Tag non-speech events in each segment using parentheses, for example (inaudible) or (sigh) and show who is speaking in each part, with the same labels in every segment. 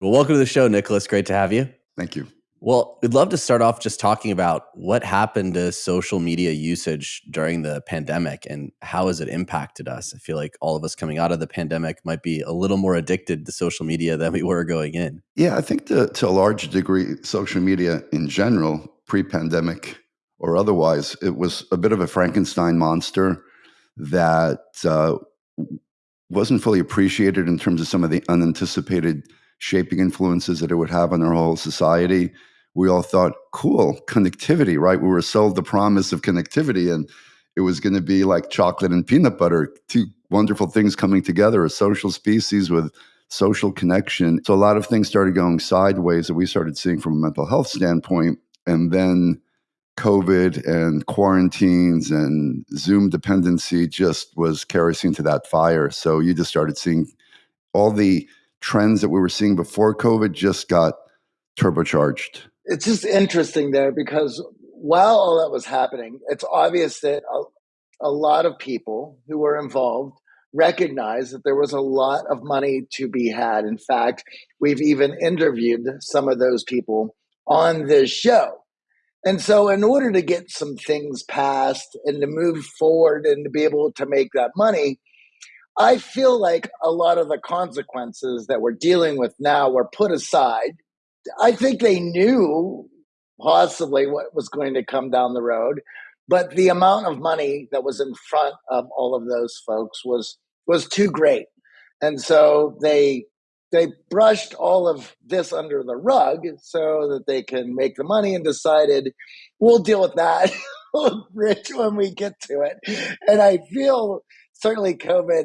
Speaker 1: Well, welcome to the show, Nicholas. Great to have you.
Speaker 2: Thank you.
Speaker 1: Well, we'd love to start off just talking about what happened to social media usage during the pandemic and how has it impacted us. I feel like all of us coming out of the pandemic might be a little more addicted to social media than we were going in.
Speaker 2: Yeah, I think to, to a large degree, social media in general, pre pandemic or otherwise, it was a bit of a Frankenstein monster that uh, wasn't fully appreciated in terms of some of the unanticipated shaping influences that it would have on our whole society we all thought, cool, connectivity, right? We were sold the promise of connectivity and it was going to be like chocolate and peanut butter, two wonderful things coming together, a social species with social connection. So a lot of things started going sideways that we started seeing from a mental health standpoint. And then COVID and quarantines and Zoom dependency just was kerosene to that fire. So you just started seeing all the trends that we were seeing before COVID just got turbocharged
Speaker 3: it's just interesting there because while all that was happening, it's obvious that a, a lot of people who were involved recognized that there was a lot of money to be had. In fact, we've even interviewed some of those people on this show. And so, in order to get some things passed and to move forward and to be able to make that money, I feel like a lot of the consequences that we're dealing with now were put aside. I think they knew possibly what was going to come down the road, but the amount of money that was in front of all of those folks was was too great, and so they they brushed all of this under the rug so that they can make the money and decided we'll deal with that. (laughs) Rich when we get to it. And i feel certainly covid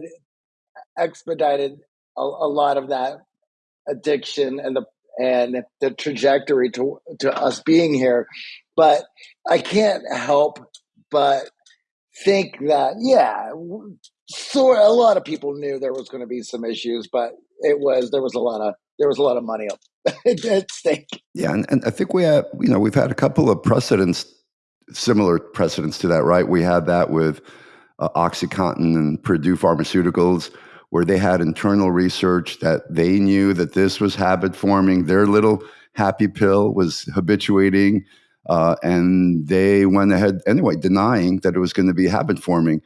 Speaker 3: expedited a, a lot of that addiction and the and the trajectory to to us being here. But I can't help but think that yeah, so a lot of people knew there was going to be some issues, but it was there was a lot of there was a lot of money (laughs) at stake.
Speaker 2: Yeah, and, and I think we have you know we've had a couple of precedents, similar precedents to that, right? We had that with uh, OxyContin and Purdue Pharmaceuticals where they had internal research that they knew that this was habit forming. Their little happy pill was habituating. Uh, and they went ahead anyway, denying that it was going to be habit forming.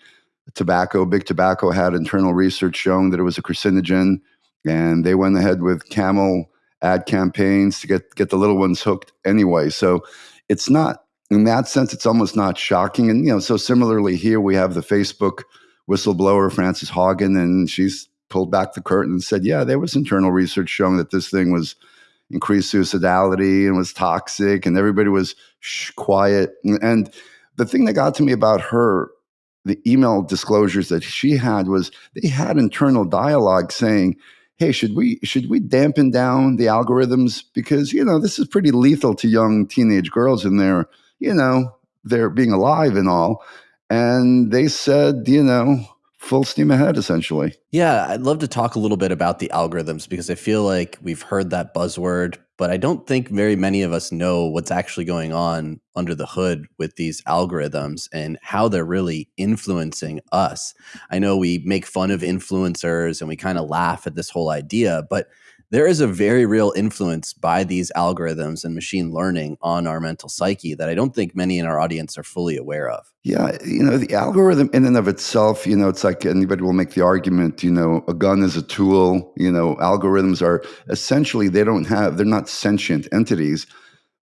Speaker 2: Tobacco, big tobacco had internal research showing that it was a carcinogen, and they went ahead with camel ad campaigns to get get the little ones hooked anyway. So it's not in that sense, it's almost not shocking. And you know, so similarly here we have the Facebook whistleblower Frances Haugen, and she's pulled back the curtain and said, "Yeah, there was internal research showing that this thing was increased suicidality and was toxic, and everybody was shh, quiet." And the thing that got to me about her, the email disclosures that she had was they had internal dialogue saying. Hey, should we should we dampen down the algorithms because you know this is pretty lethal to young teenage girls in their you know they're being alive and all and they said, you know, full steam ahead essentially.
Speaker 1: Yeah, I'd love to talk a little bit about the algorithms because I feel like we've heard that buzzword, but I don't think very many of us know what's actually going on under the hood with these algorithms and how they're really influencing us. I know we make fun of influencers and we kind of laugh at this whole idea, but there is a very real influence by these algorithms and machine learning on our mental psyche that I don't think many in our audience are fully aware of.
Speaker 2: Yeah, you know, the algorithm in and of itself, you know, it's like anybody will make the argument, you know, a gun is a tool, you know, algorithms are essentially they don't have they're not sentient entities,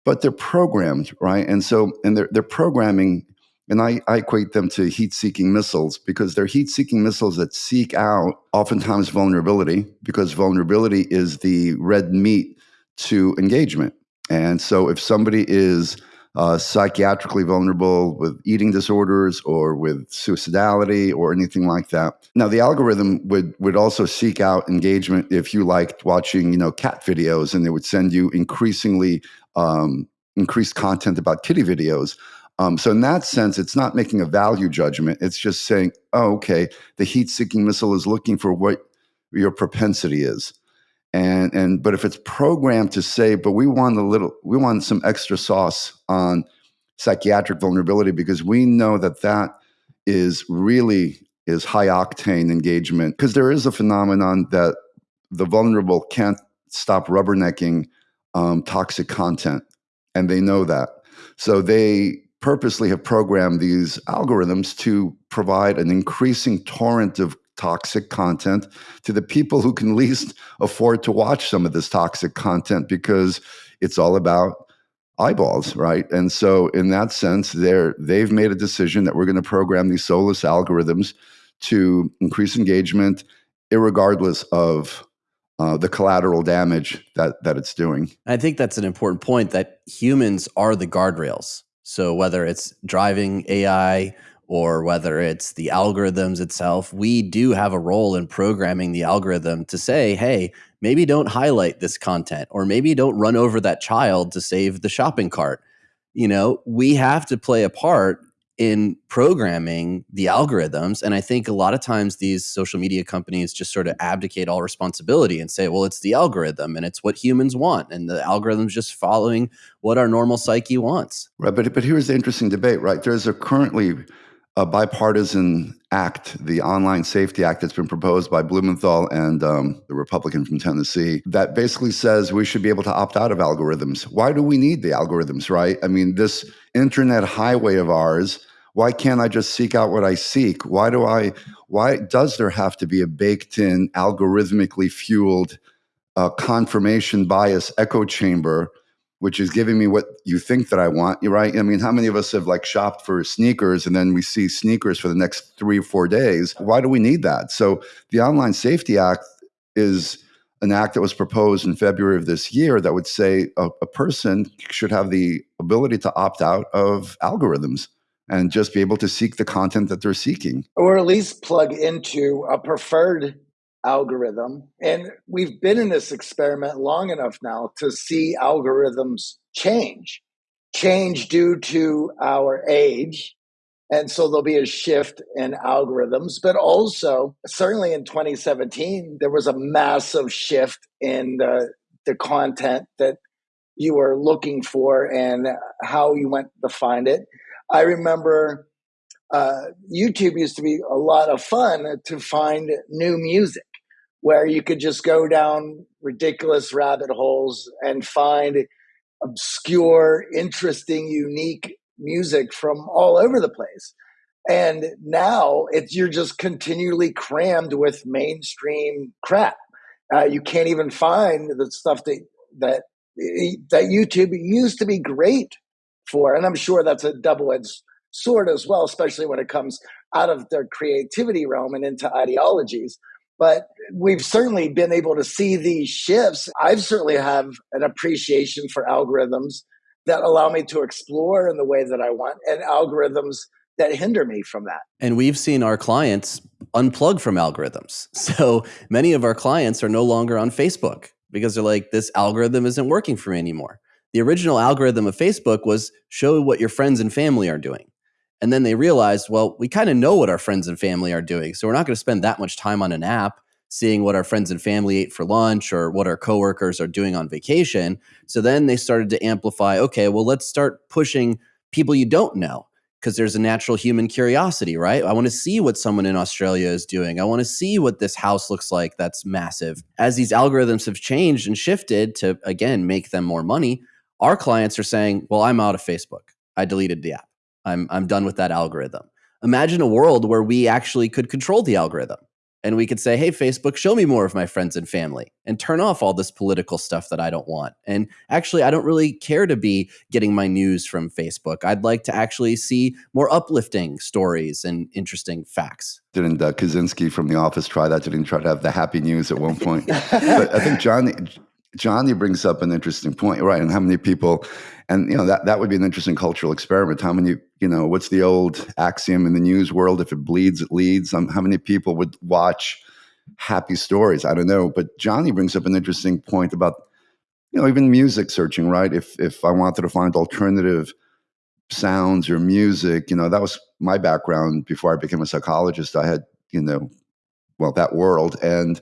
Speaker 2: but they're programmed, right? And so and they're they're programming and I, I equate them to heat seeking missiles because they're heat seeking missiles that seek out oftentimes vulnerability because vulnerability is the red meat to engagement. And so if somebody is uh, psychiatrically vulnerable with eating disorders or with suicidality or anything like that. Now, the algorithm would would also seek out engagement if you liked watching, you know, cat videos, and they would send you increasingly um, increased content about kitty videos. Um, so in that sense, it's not making a value judgment. It's just saying, oh, okay, the heat-seeking missile is looking for what your propensity is. And and but if it's programmed to say, but we want a little, we want some extra sauce on psychiatric vulnerability because we know that that is really is high octane engagement because there is a phenomenon that the vulnerable can't stop rubbernecking um, toxic content, and they know that. So they purposely have programmed these algorithms to provide an increasing torrent of toxic content to the people who can least afford to watch some of this toxic content because it's all about eyeballs, right? And so in that sense, they're they've made a decision that we're going to program these soulless algorithms to increase engagement, regardless of uh, the collateral damage that that it's doing.
Speaker 1: I think that's an important point that humans are the guardrails. So whether it's driving AI or whether it's the algorithms itself, we do have a role in programming the algorithm to say, hey, maybe don't highlight this content or maybe don't run over that child to save the shopping cart. You know, we have to play a part in programming the algorithms. And I think a lot of times these social media companies just sort of abdicate all responsibility and say, well, it's the algorithm and it's what humans want. And the algorithm's just following what our normal psyche wants.
Speaker 2: Right. But, but here's the interesting debate, right? There's a currently a bipartisan act, the Online Safety Act, that's been proposed by Blumenthal and um, the Republican from Tennessee, that basically says we should be able to opt out of algorithms. Why do we need the algorithms, right? I mean, this internet highway of ours. Why can't I just seek out what I seek? Why do I? Why does there have to be a baked-in, algorithmically fueled, uh, confirmation bias echo chamber which is giving me what you think that I want. Right. I mean, how many of us have like shopped for sneakers and then we see sneakers for the next three or four days? Why do we need that? So the Online Safety Act is an act that was proposed in February of this year that would say a, a person should have the ability to opt out of algorithms and just be able to seek the content that they're seeking.
Speaker 3: Or at least plug into a preferred algorithm. And we've been in this experiment long enough now to see algorithms change, change due to our age. And so there'll be a shift in algorithms, but also, certainly in 2017, there was a massive shift in the, the content that you were looking for and how you went to find it. I remember uh, YouTube used to be a lot of fun to find new music where you could just go down ridiculous rabbit holes and find obscure, interesting, unique music from all over the place. And now it's you're just continually crammed with mainstream crap. Uh, you can't even find the stuff that that that YouTube used to be great for, and I'm sure that's a double-edged sword as well, especially when it comes out of their creativity realm and into ideologies but we've certainly been able to see these shifts. I've certainly have an appreciation for algorithms that allow me to explore in the way that I want and algorithms that hinder me from that.
Speaker 1: And we've seen our clients unplug from algorithms. (laughs) So many of our clients are no longer on Facebook because they're like, this algorithm isn't working for me anymore. The original algorithm of Facebook was show what your friends and family are doing. And then they realized, well, we kind of know what our friends and family are doing. So we're not going to spend that much time on an app seeing what our friends and family ate for lunch or what our coworkers are doing on vacation. So then they started to amplify, okay, well, let's start pushing people you don't know because there's a natural human curiosity, right? I want to see what someone in Australia is doing. I want to see what this house looks like that's massive. As these algorithms have changed and shifted to, again, make them more money, our clients are saying, well, I'm out of Facebook. I deleted the app. I'm I'm done with that algorithm. Imagine a world where we actually could control the algorithm and we could say, "Hey Facebook, show me more of my friends and family and turn off all this political stuff that I don't want." And actually, I don't really care to be getting my news from Facebook. I'd like to actually see more uplifting stories and interesting facts.
Speaker 2: Didn't uh, Krasinski from The Office try that? Didn't try to have the happy news at one point? (laughs) but I think Johnny Johnny brings up an interesting point, right? And how many people and you know that that would be an interesting cultural experiment. How many, you know, what's the old axiom in the news world? If it bleeds, it leads. Um, how many people would watch happy stories? I don't know. But Johnny brings up an interesting point about, you know, even music searching. Right? If if I wanted to find alternative sounds or music, you know, that was my background before I became a psychologist. I had, you know, well, that world and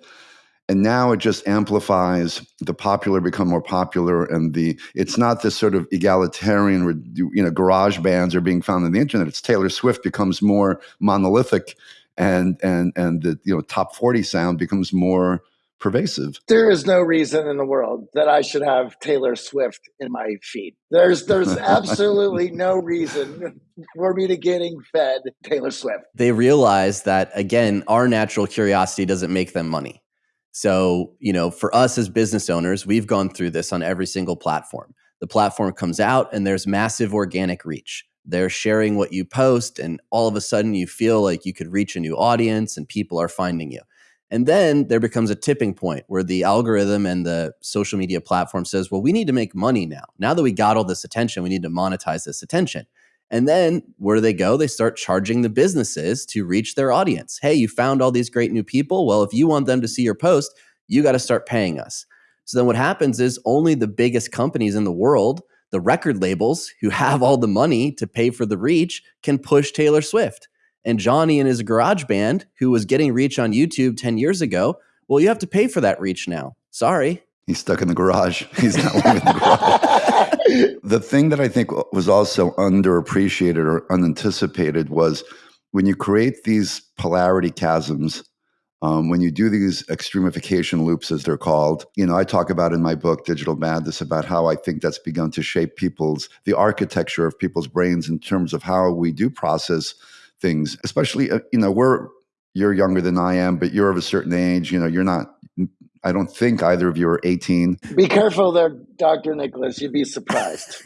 Speaker 2: and now it just amplifies the popular become more popular and the it's not this sort of egalitarian you know garage bands are being found on the internet it's taylor swift becomes more monolithic and and and the you know top 40 sound becomes more pervasive.
Speaker 3: There is no reason in the world that I should have Taylor Swift in my feed. There's there's (laughs) absolutely no reason for me to getting fed Taylor Swift.
Speaker 1: They realize that again, our natural curiosity doesn't make them money. So, you know, for us as business owners, we've gone through this on every single platform. The platform comes out and there's massive organic reach. They're sharing what you post, and all of a sudden you feel like you could reach a new audience and people are finding you. And then there becomes a tipping point where the algorithm and the social media platform says, well, we need to make money now. Now that we got all this attention, we need to monetize this attention. And then where do they go? They start charging the businesses to reach their audience. Hey, you found all these great new people. Well, if you want them to see your post, you got to start paying us. So then what happens is only the biggest companies in the world, the record labels who have all the money to pay for the reach, can push Taylor Swift and Johnny and his garage band, who was getting reach on YouTube 10 years ago, well, you have to pay for that reach now. Sorry.
Speaker 2: He's stuck in the garage. He's not living in the garage. (laughs) the thing that I think was also underappreciated or unanticipated was when you create these polarity chasms, um, when you do these extremification loops, as they're called, you know, I talk about in my book, Digital Madness, about how I think that's begun to shape people's, the architecture of people's brains in terms of how we do process things, especially, uh, you know, we're, you're younger than I am, but you're of a certain age. You know, you're not, I don't think either of you are 18.
Speaker 3: Be careful there, Dr. Nicholas. You'd be surprised.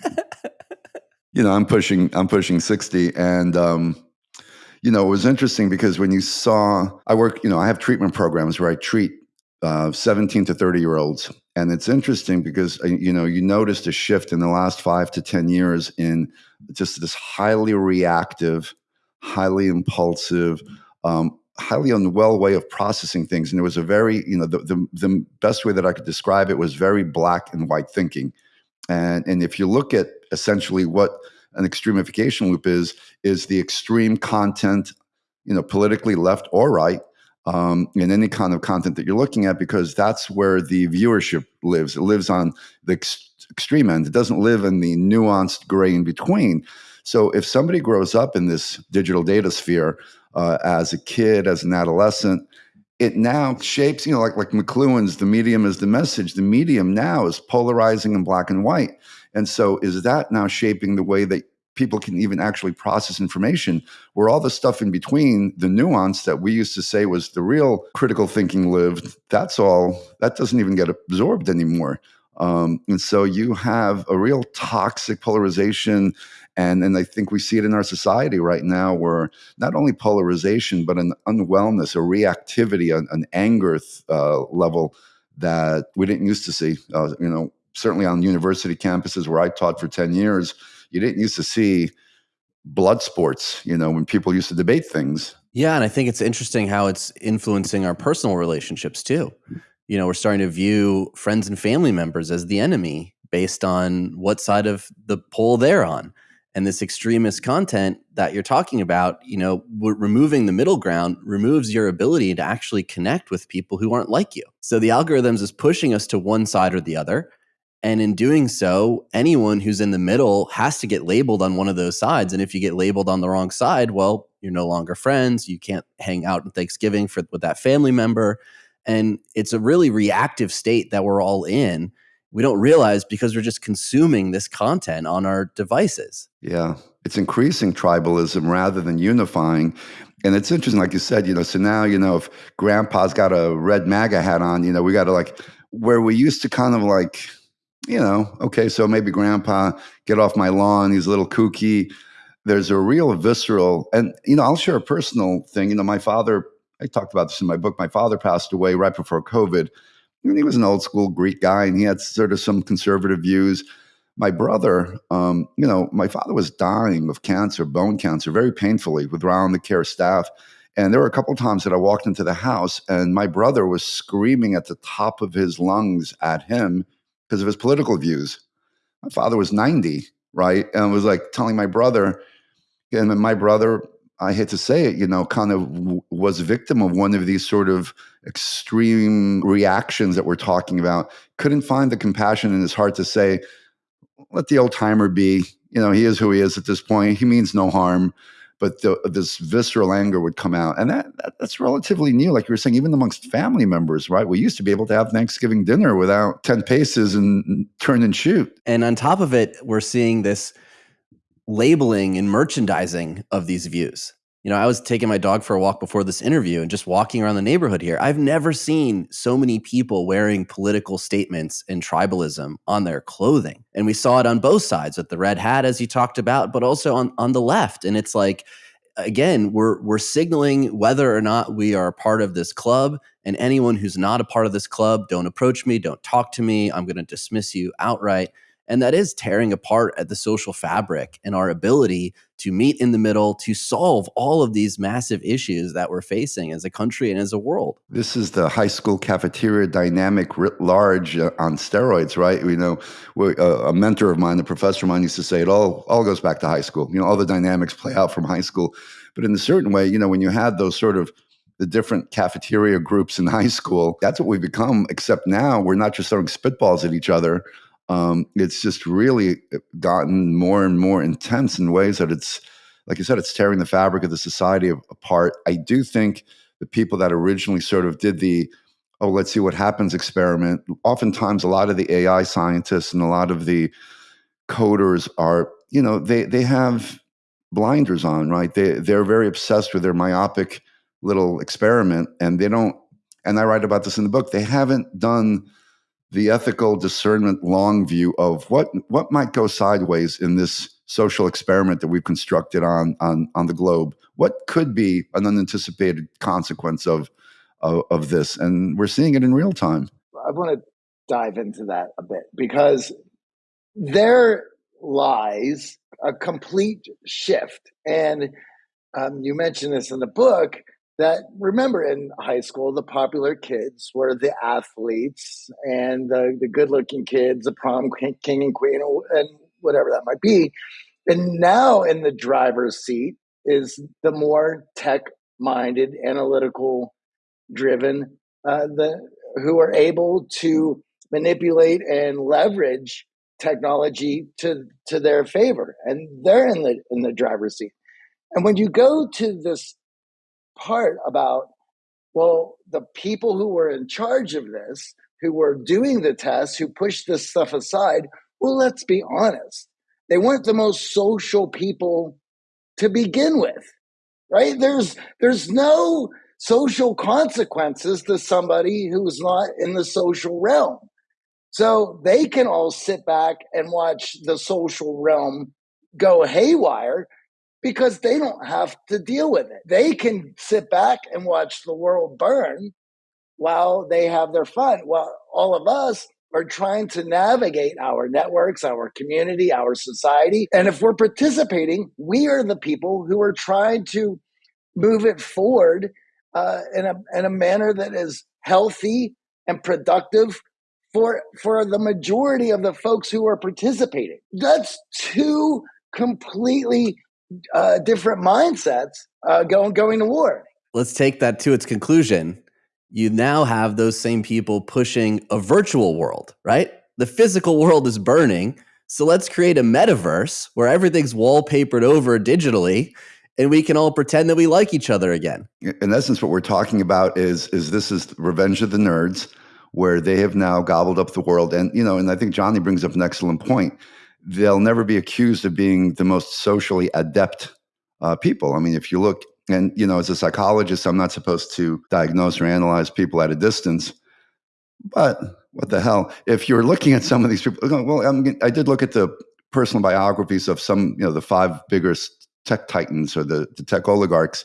Speaker 3: (laughs)
Speaker 2: you know, I'm pushing, I'm pushing 60 and, um, you know, it was interesting because when you saw, I work, you know, I have treatment programs where I treat uh, 17 to 30 year olds. And it's interesting because, uh, you know, you noticed a shift in the last five to 10 years in just this highly reactive, highly impulsive, um, highly unwell way of processing things. And it was a very, you know, the, the, the best way that I could describe it was very black and white thinking. And, and if you look at essentially what an extremification loop is, is the extreme content, you know, politically left or right, um, in any kind of content that you're looking at, because that's where the viewership lives. It lives on the ex- extreme end. It doesn't live in the nuanced gray in between. So if somebody grows up in this digital data sphere uh, as a kid, as an adolescent, it now shapes, you know, like like McLuhan's, the medium is the message. The medium now is polarizing in black and white. And so is that now shaping the way that people can even actually process information where all the stuff in between the nuance that we used to say was the real critical thinking lived that's all that doesn't even get absorbed anymore um, and so you have a real toxic polarization and and I think we see it in our society right now, where not only polarization but an unwellness, a reactivity, an, an anger uh, level that we didn't used to see. Uh, you know, certainly on university campuses where I taught for ten years, you didn't used to see blood sports. You know, when people used to debate things.
Speaker 1: Yeah, and I think it's interesting how it's influencing our personal relationships too. You know, we're starting to view friends and family members as the enemy based on what side of the pole they're on and this extremist content that you're talking about you know removing the middle ground removes your ability to actually connect with people who aren't like you. So the algorithms is pushing us to one side or the other. And in doing so anyone who's in the middle has to get labeled on one of those sides. And if you get labeled on the wrong side well you're no longer friends. You can't hang out on thanksgiving for, with that family member. And it's a really reactive state that we're all in we don't realize because we're just consuming this content on our devices.
Speaker 2: Yeah. It's increasing tribalism rather than unifying. And it's interesting, like you said, you know, so now, you know, if grandpa's got a red MAGA hat on, you know, we got to like, where we used to kind of like, you know, okay, so maybe grandpa, get off my lawn, he's a little kooky. There's a real visceral, and, you know, I'll share a personal thing. You know, my father, I talked about this in my book, my father passed away right before COVID he was an old school Greek guy and he had sort of some conservative views. My brother, um, you know, my father was dying of cancer, bone cancer, very painfully with round the care staff. And there were a couple of times that I walked into the house and my brother was screaming at the top of his lungs at him because of his political views. My father was 90, right? And was like telling my brother, and my brother I hate to say it, you know, kind of w- was a victim of one of these sort of extreme reactions that we're talking about. Couldn't find the compassion in his heart to say, let the old timer be. You know, he is who he is at this point. He means no harm. but the, this visceral anger would come out and that, that, that's relatively new like you were saying even amongst family members right we used to be able to have thanksgiving dinner without 10 paces and turn and shoot
Speaker 1: and on top of it we're seeing this labeling and merchandising of these views you know, I was taking my dog for a walk before this interview and just walking around the neighborhood here. I've never seen so many people wearing political statements and tribalism on their clothing. And we saw it on both sides with the red hat, as you talked about, but also on, on the left. And it's like, again, we're we're signaling whether or not we are part of this club. And anyone who's not a part of this club, don't approach me, don't talk to me. I'm going to dismiss you outright. And that is tearing apart at the social fabric and our ability to meet in the middle to solve all of these massive issues that we're facing as a country and as a world.
Speaker 2: This is the high school cafeteria dynamic writ large uh, on steroids, right? You know, uh, a mentor of mine, a professor of mine used to say it all, all goes back to high school. You know, all the dynamics play out from high school. But in a certain way, you know, when you had those sort of the different cafeteria groups in high school, that's what we've become, except now we're not just throwing spitballs at each other um, it's just really uh, gotten more and more intense in ways that it's, like you said, it's tearing the fabric of the society apart. I do think the people that originally sort of did the, oh, let's see what happens experiment, oftentimes a lot of the AI scientists and a lot of the coders are, you know, they, they have blinders on, right? They, they're very obsessed with their myopic little experiment and they don't, and I write about this in the book, they haven't done the ethical discernment long view of what what might go sideways in this social experiment that we've constructed on on on the globe. What could be an unanticipated consequence of of, of this, and we're seeing it in real time.
Speaker 3: I want to dive into that a bit because there lies a complete shift, and um, you mentioned this in the book that remember in high school the popular kids were the athletes and the, the good looking kids the prom king and queen and whatever that might be. And now in the driver's seat is the more tech minded analytical driven uh, the who are able to manipulate and leverage technology to to their favor. And they're in the in the driver's seat. And when you go to this part about, well, the people who were in charge of this, who were doing the tests, who pushed this stuff aside, well, let's be honest. They weren't the most social people to begin with, right? There's, there's no social consequences to somebody who's not in the social realm. So they can all sit back and watch the social realm go haywire because they don't have to deal with it. They can sit back and watch the world burn while they have their fun. While all of us are trying to navigate our networks, our community, our society. And if we're participating, we are the people who are trying to move it forward uh, in, a, in a manner that is healthy and productive for, for the majority of the folks who are participating. That's two completely uh, different mindsets uh, going going to war.
Speaker 1: Let's take that to its conclusion. You now have those same people pushing a virtual world, right? The physical world is burning. So let's create a metaverse where everything's wallpapered over digitally and we can all pretend that we like each other again.
Speaker 2: In essence, what we're talking about is is this is Revenge of the Nerds, where they have now gobbled up the world. And you know, and I think Johnny brings up an excellent point they'll never be accused of being the most socially adept uh, people. I mean, if you look, and you know, as a psychologist, I'm not supposed to diagnose or analyze people at a distance, but what the hell? If you're looking at some of these people, well, I'm, i did look at the personal biographies of some, you know, the five biggest tech titans or the, the tech oligarchs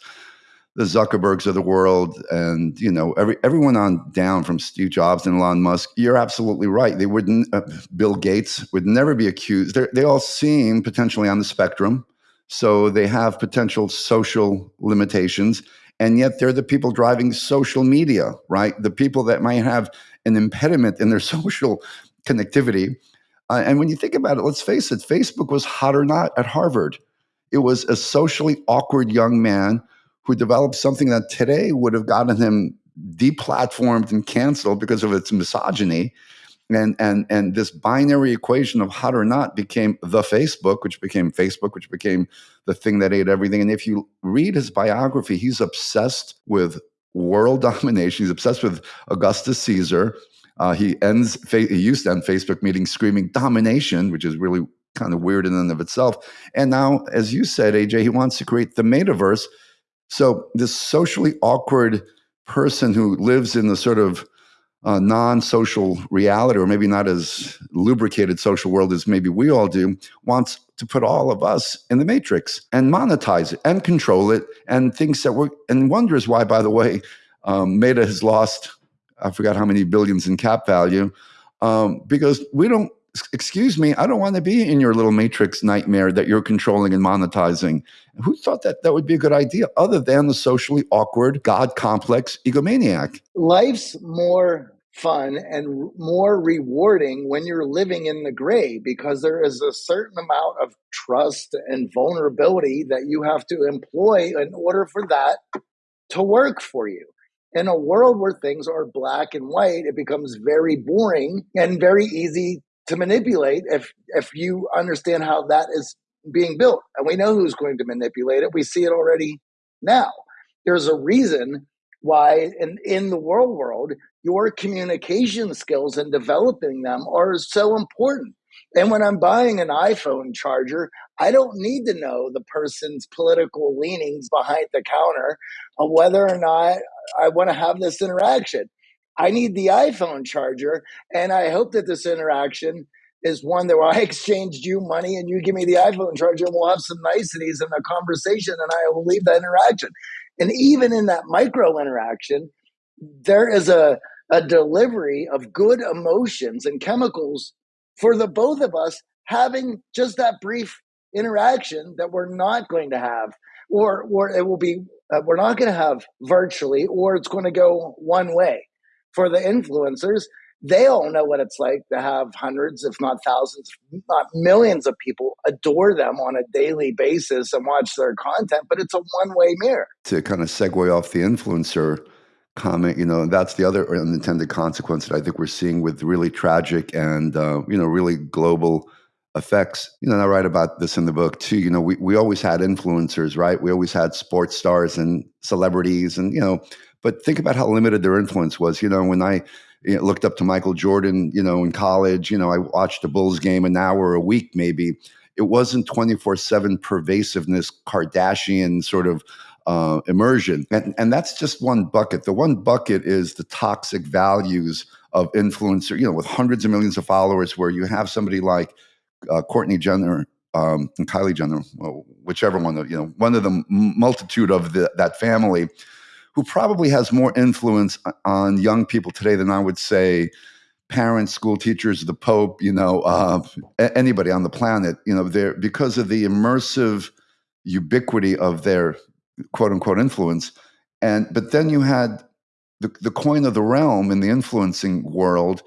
Speaker 2: the Zuckerbergs of the world and you know every everyone on down from Steve Jobs and Elon Musk. You're absolutely right. They wouldn't. Uh, Bill Gates would never be accused. They're, they all seem potentially on the spectrum, so they have potential social limitations, and yet they're the people driving social media, right? The people that might have an impediment in their (laughs) social connectivity. Uh, and when you think about it, let's face it, Facebook was hot or not at Harvard. It was a socially awkward young man who developed something that today would have gotten him deplatformed and canceled because of its misogyny. and and and this binary equation of hot or not became the Facebook, which became Facebook, which became the thing that ate everything. And if you read his biography, he's obsessed with world (laughs) domination. He's obsessed with Augustus Caesar. Uh, he ends. He used to end Facebook meetings screaming domination, which is really kind of weird in and of itself. And now, as you said, AJ, he wants to create the metaverse. So this socially awkward person who lives in the sort of uh, non-social reality or maybe not as lubricated social world as maybe we all do wants to put all of us in the matrix and monetize it and control it and thinks that we're and wonders why by the way um, meta has lost i forgot how many billions in cap value um, because we don't excuse me, I don't want to be in your little matrix nightmare that you're controlling and monetizing. Who thought that that would be a good idea other than the socially awkward, God complex egomaniac?
Speaker 3: Life's more fun and more rewarding when you're living in the gray because there is a certain amount of trust and vulnerability that you have to employ in order for that to work for you in a world where things are black and white, it becomes very boring and very easy to manipulate if if you understand how that is being built. And we know who's going to manipulate it. We see it already now. There's a reason why in, in the world world, your communication skills and developing them are so important. And when I'm buying an iPhone charger, I don't need to know the person's political leanings behind the counter of whether or not I want to have this interaction. I need the iPhone charger, and I hope that this interaction is one that I (laughs) exchanged you money and you give me the iPhone charger, and we'll have some niceties in the conversation, and I will leave that interaction. And even in that micro interaction, there is a, a delivery of good emotions and chemicals for the both of us having just that brief interaction that we're not going to have, or or it will be uh, we're not going to have virtually, or it's going to go one way for the influencers, they all know what it's like to have hundreds, if not thousands, not millions of people adore them on a daily basis and watch their content, but it's a one way mirror.
Speaker 2: To kind of segue off the influencer comment, you know, that's the other unintended consequence that I think we're seeing with really tragic and, uh, you know, really global effects. You know, and I write about this in the book too. You know, we, we always had influencers, right? We always had sports stars and celebrities and, you know, but think about how limited their influence was. You know, when I you know, looked up to Michael Jordan, you know, in college, you know, I watched a Bulls game an hour a week, maybe. It wasn't 24 7 pervasiveness, Kardashian sort of uh, immersion. And, and that's just one bucket. The one bucket is the toxic values of influencer, you know, with hundreds of millions of followers, where you have somebody like uh, Kourtney Jenner um, and Kylie Jenner, whichever one, you know, one of the multitude of the, that family who probably has more influence on young people today than I would say parents, school teachers, the Pope, you know, uh, anybody on the planet, you know, they're because of the immersive ubiquity of their quote unquote influence. And but then you had the, the coin of the realm in the influencing world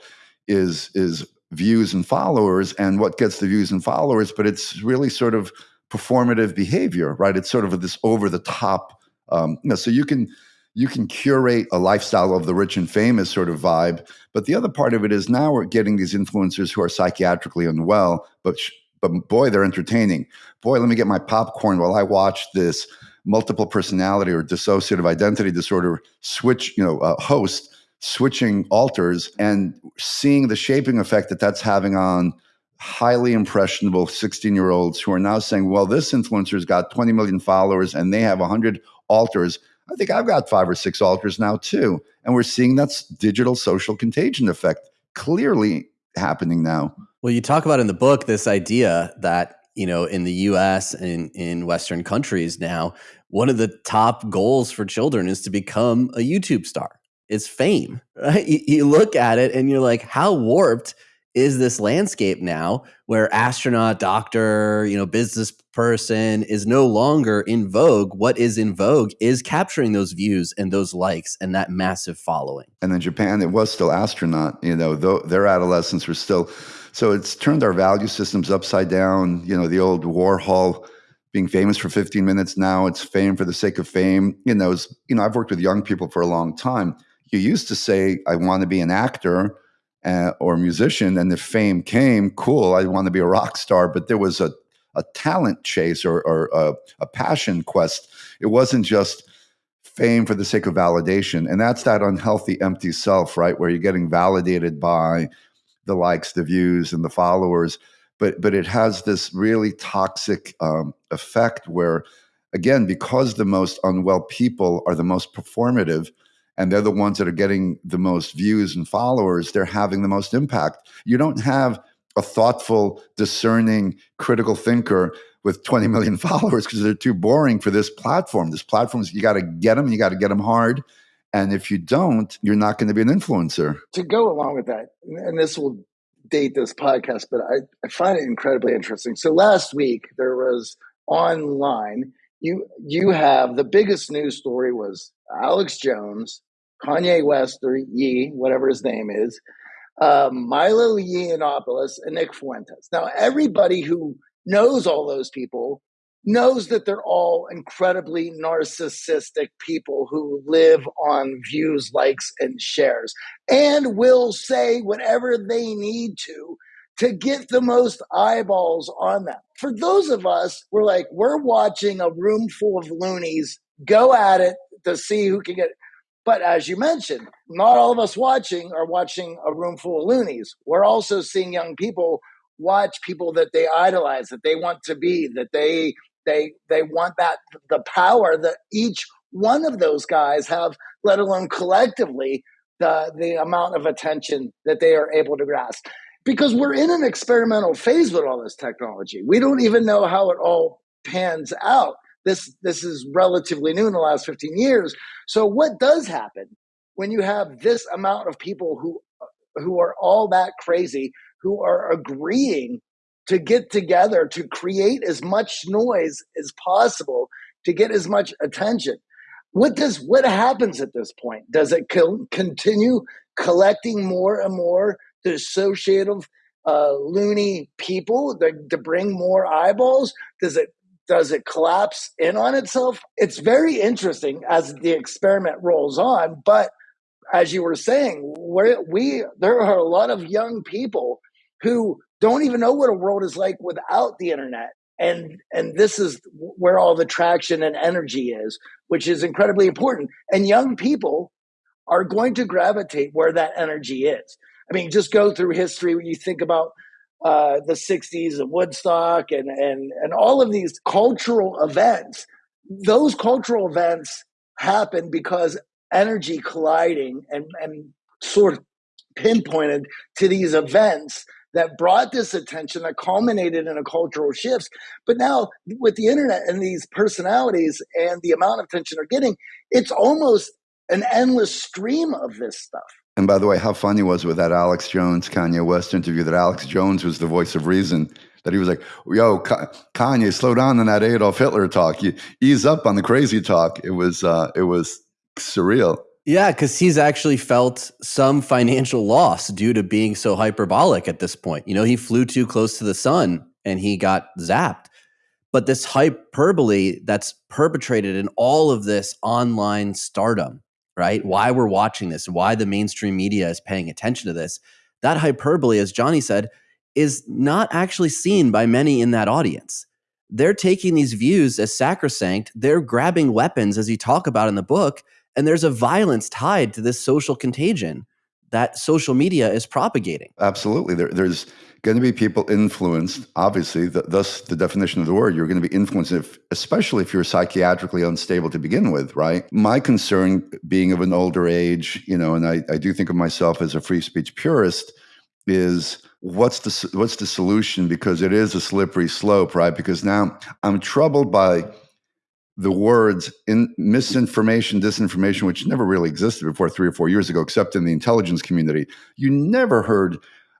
Speaker 2: is is views and followers and what gets the views and followers, but it's really sort of performative behavior, right? It's sort of this over the top. Um, you know, so you can you can curate a lifestyle of the rich and famous sort of vibe. But the other part of it is now we're getting these influencers who are psychiatrically unwell, but but boy, they're entertaining. Boy, let me get my popcorn while I watch this multiple personality or dissociative identity disorder switch, you know, uh, host switching alters and seeing the shaping effect that that's having on highly impressionable 16 year olds who are now saying, well, this influencer's got 20 million followers and they have 100 alters I think I've got five or six alters now too. And we're seeing that's digital social contagion effect clearly happening now.
Speaker 1: Well, you talk about in the book this idea that, you know, in the US and in Western countries now, one of the top goals for children is to become a YouTube star. It's fame, right? You, you look at it and you're like, how warped is this landscape now where astronaut, doctor, you know, business person is no longer in vogue. What is in vogue is capturing those views and those likes and that massive following.
Speaker 2: And in Japan, it was still astronaut, you know, their adolescents were still. So it's turned our value systems upside down. You know, the old Warhol being famous for 15 minutes now, it's fame for the sake of fame. You know, you know, I've worked with young people for a long time. You used to say, I want to be an actor uh, or musician, and the fame came, cool. I want to be a rock star, but there was a a talent chase or, or a, a passion quest. It wasn't just fame for the sake of validation, and that's that unhealthy, empty self, right? Where you're getting validated by the likes, the views, and the followers. But but it has this really toxic um, effect where, again, because the most unwell people are the most performative, and they're the ones that are getting the most views and followers, they're having the most impact. You don't have a thoughtful, discerning, critical thinker with 20 million (laughs) followers because they're too boring for this platform. This platform is you got to get them, you got to get them hard. And if you don't, you're not going to be an influencer.
Speaker 3: To go along with that, and this will date this podcast, but I, I find it incredibly interesting. So last week there was online, you you have the biggest news story was Alex Jones, Kanye West or Ye, whatever his name is, um, Milo Yiannopoulos, and Nick Fuentes. Now everybody who knows all those people knows that they're all incredibly narcissistic people who live on views, likes, and shares, and will say whatever they need to to get the most eyeballs on them. For those of us, we're like, we're watching a room full of loonies go at it to see who can get. But as you mentioned, not all of us watching are watching a room full of loonies. We're also seeing young people watch people that they idolize, that they want to be, that they they they want that the power that each one of those guys have, let alone collectively the the amount of attention that they are able to grasp. Because we're in an experimental phase with all this technology. We don't even know how it all pans out. This this is relatively new in the last 15 years. So what does happen when you have this amount of people who who are all that crazy, who are agreeing to get together to create as much noise as possible to get as much attention. What does what happens at this point? Does it co- continue collecting more and more dissociative, uh, loony people to, to bring more eyeballs? Does it does it collapse in on itself? It's very interesting as the experiment rolls on. But as you were saying, we we there are a lot of young people who don't even know what a world is like without the internet and and this is where all the traction and energy is which is incredibly important and young people are going to gravitate where that energy is i mean just go through history when you think about uh, the 60s and woodstock and and and all of these cultural events those cultural events happen because energy colliding and and sort of pinpointed to these events that brought this attention that culminated in a cultural shifts. But now with the internet and these personalities and the amount of attention they're getting, it's almost an endless stream of this stuff.
Speaker 2: And by the way, how funny was with that Alex Jones Kanye West interview that Alex Jones was the voice of reason. That he was like, "Yo, Kanye, slow down on that Adolf Hitler talk. You ease up on the crazy talk." It was, uh, it was surreal.
Speaker 1: Yeah, because he's actually felt some financial loss due to being so hyperbolic at this point. You know, he flew too close to the sun and he got zapped. But this hyperbole that's perpetrated in all of this online stardom, right? Why we're watching this, why the mainstream media is paying attention to this, that hyperbole, as Johnny said, is not actually seen by many in that audience. They're taking these views as sacrosanct. They're grabbing weapons, as you talk about in the book, and there's a violence tied to this social contagion that social media is propagating.
Speaker 2: Absolutely. There, there's going to be people influenced, obviously, the, thus the definition of the word. You're going to be influenced, if, especially if you're psychiatrically unstable to begin with, right? My concern, being of an older age, you know, and I, I do think of myself as a free speech purist, is what's the what's the solution because it is a slippery slope right because now i'm troubled by the words in misinformation, disinformation, which never really existed before three or four years ago, except in the intelligence community. You never heard.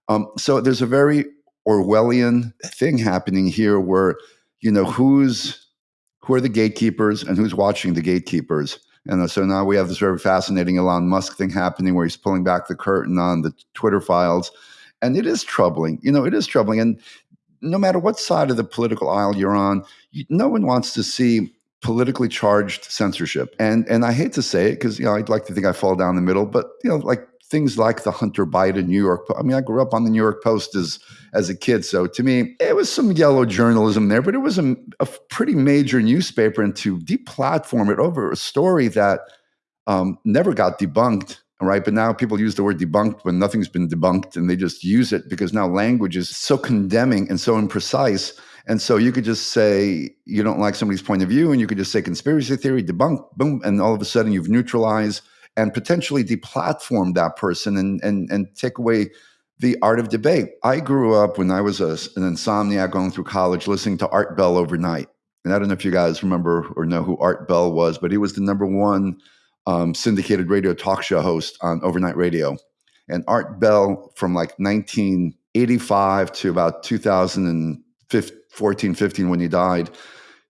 Speaker 2: Um, so there's a very Orwellian thing happening here, where you know who's who are the gatekeepers and who's watching the gatekeepers. And so now we have this very fascinating Elon Musk thing happening, where he's pulling back the curtain on the Twitter files, and it is troubling. You know, it is troubling, and no matter what side of the political aisle you're on, you, no one wants to see politically charged censorship. And and I hate to say it because you know I'd like to think I fall down the middle, but you know like things like the Hunter Biden New York. I mean, I grew up on the New York Post as as a kid, so to me, it was some yellow journalism there, but it was a, a pretty major newspaper, and to deplatform it over a story that um, never got debunked. Right. But now people use the word debunked when nothing's been debunked and they just use it because now language is so condemning and so imprecise. And so you could just say you don't like somebody's point of view and you could just say conspiracy theory, debunk, boom. And all of a sudden you've neutralized and potentially deplatformed that person and, and, and take away the art of debate. I grew up when I was a, an insomniac going through college listening to Art Bell overnight. And I don't know if you guys remember or know who Art Bell was, but he was the number one um, syndicated radio talk show host on overnight radio. And Art Bell, from like 1985 to about 2014, 15, when he died,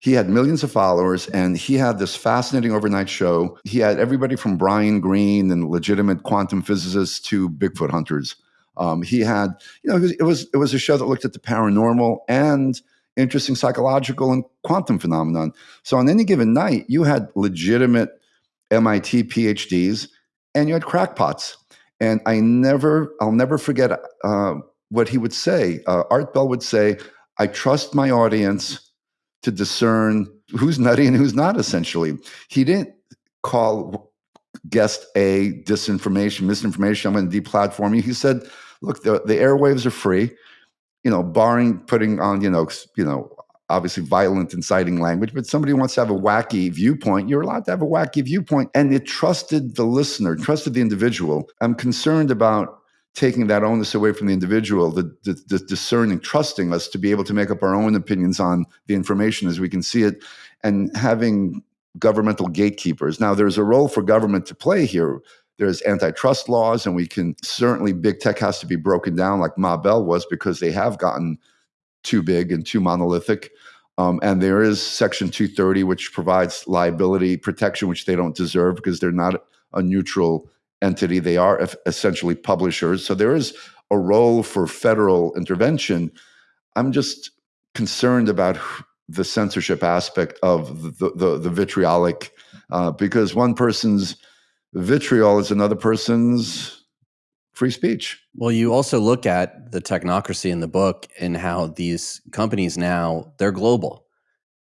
Speaker 2: he had millions of followers and he had this fascinating overnight show. He had everybody from Brian Greene and legitimate quantum physicists to Bigfoot hunters. Um, he had, you know, it was, it was it was a show that looked at the paranormal and interesting psychological and quantum phenomenon. So on any given night, you had legitimate MIT PhDs, and you had crackpots. And I never, I'll never forget uh, what he would say. Uh, Art Bell would say, "I trust my audience to discern who's nutty and who's not." Essentially, he didn't call guest A disinformation, misinformation. I'm going to deplatform you. He said, "Look, the, the airwaves are free." You know, barring putting on, you know, you know, obviously violent, inciting language, but somebody wants to have a wacky viewpoint, you're allowed to have a wacky viewpoint. And it trusted the listener, trusted the individual. I'm concerned about taking that onus away from the individual, the, the, the, discerning, trusting us to be able to make up our own opinions on the information as we can see it, and having governmental gatekeepers. Now, there's a role for government to play here. There's antitrust laws, and we can certainly, big tech has to be broken down like Ma Bell was because they have gotten too big and too monolithic. Um, and there is Section 230, which provides liability protection, which they don't deserve because they're not a neutral entity. They are essentially publishers. So there is a role for federal intervention. I'm just concerned about the censorship aspect of the, the, the vitriolic, uh, because one person's vitriol is another person's free speech.
Speaker 1: Well, you also look at the technocracy in the book and how these companies now they're global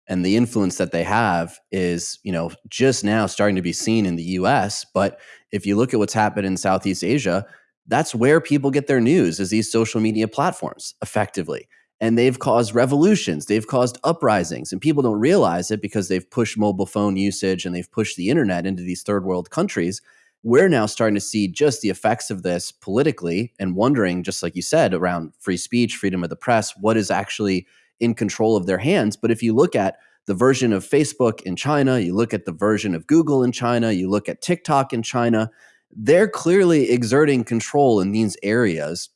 Speaker 1: and the influence that they have is, you know, just now starting to be seen in the US, but if you look at what's happened in Southeast Asia, that's where people get their news is these social media platforms effectively. And they've caused revolutions, they've caused uprisings, and people don't realize it because they've pushed mobile phone usage and they've pushed the internet into these third world countries we're now starting to see just the effects of this politically and wondering, just like you said, around free speech, freedom of the press, what is actually in control of their hands. But if you look at the version of Facebook in China, you look at the version of Google in China, you look at TikTok in China, they're clearly exerting control in these areas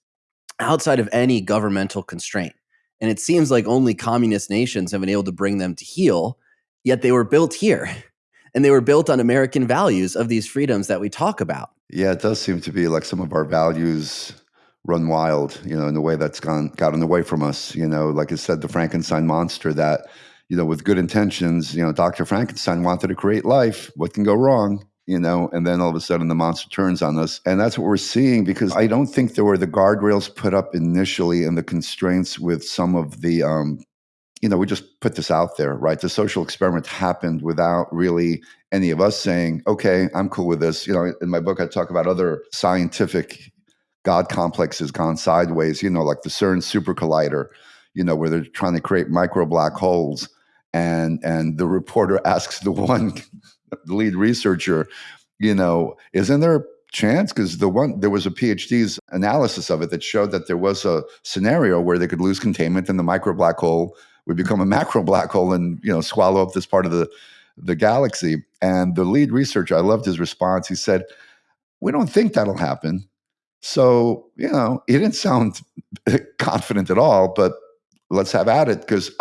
Speaker 1: outside of any governmental constraint. And it seems like only communist nations have been able to bring them to heel, yet they were built here. (laughs) and they were built on American values of these freedoms that we talk about.
Speaker 2: Yeah, it does seem to be like some of our values run wild, you know, in the way that's gone gotten away from us. You know, like I said, the Frankenstein monster that, you know, with good intentions, you know, Dr. Frankenstein wanted to create life. What can go wrong? You know, and then all of a sudden the monster turns on us. And that's what we're seeing because I don't think there were the guardrails put up initially and the constraints with some of the um, you know, we just put this out there, right? The social experiment happened without really any of us saying, okay, I'm cool with this. You know, in my book, I talk about other scientific God complex has gone sideways, you know, like the CERN super collider, you know, where they're trying to create micro black holes. And, and the reporter (laughs) asks the one, the (laughs) lead researcher, you know, isn't there a chance because the one there was a PhD's analysis of it that showed that there was a scenario where they could lose containment and the micro black hole would become a macro black hole and you know swallow up this part of the the galaxy. And the lead researcher, I loved his response. He said, "We don't think that'll happen." So you know, he didn't sound (laughs) confident at all. But let's have at it because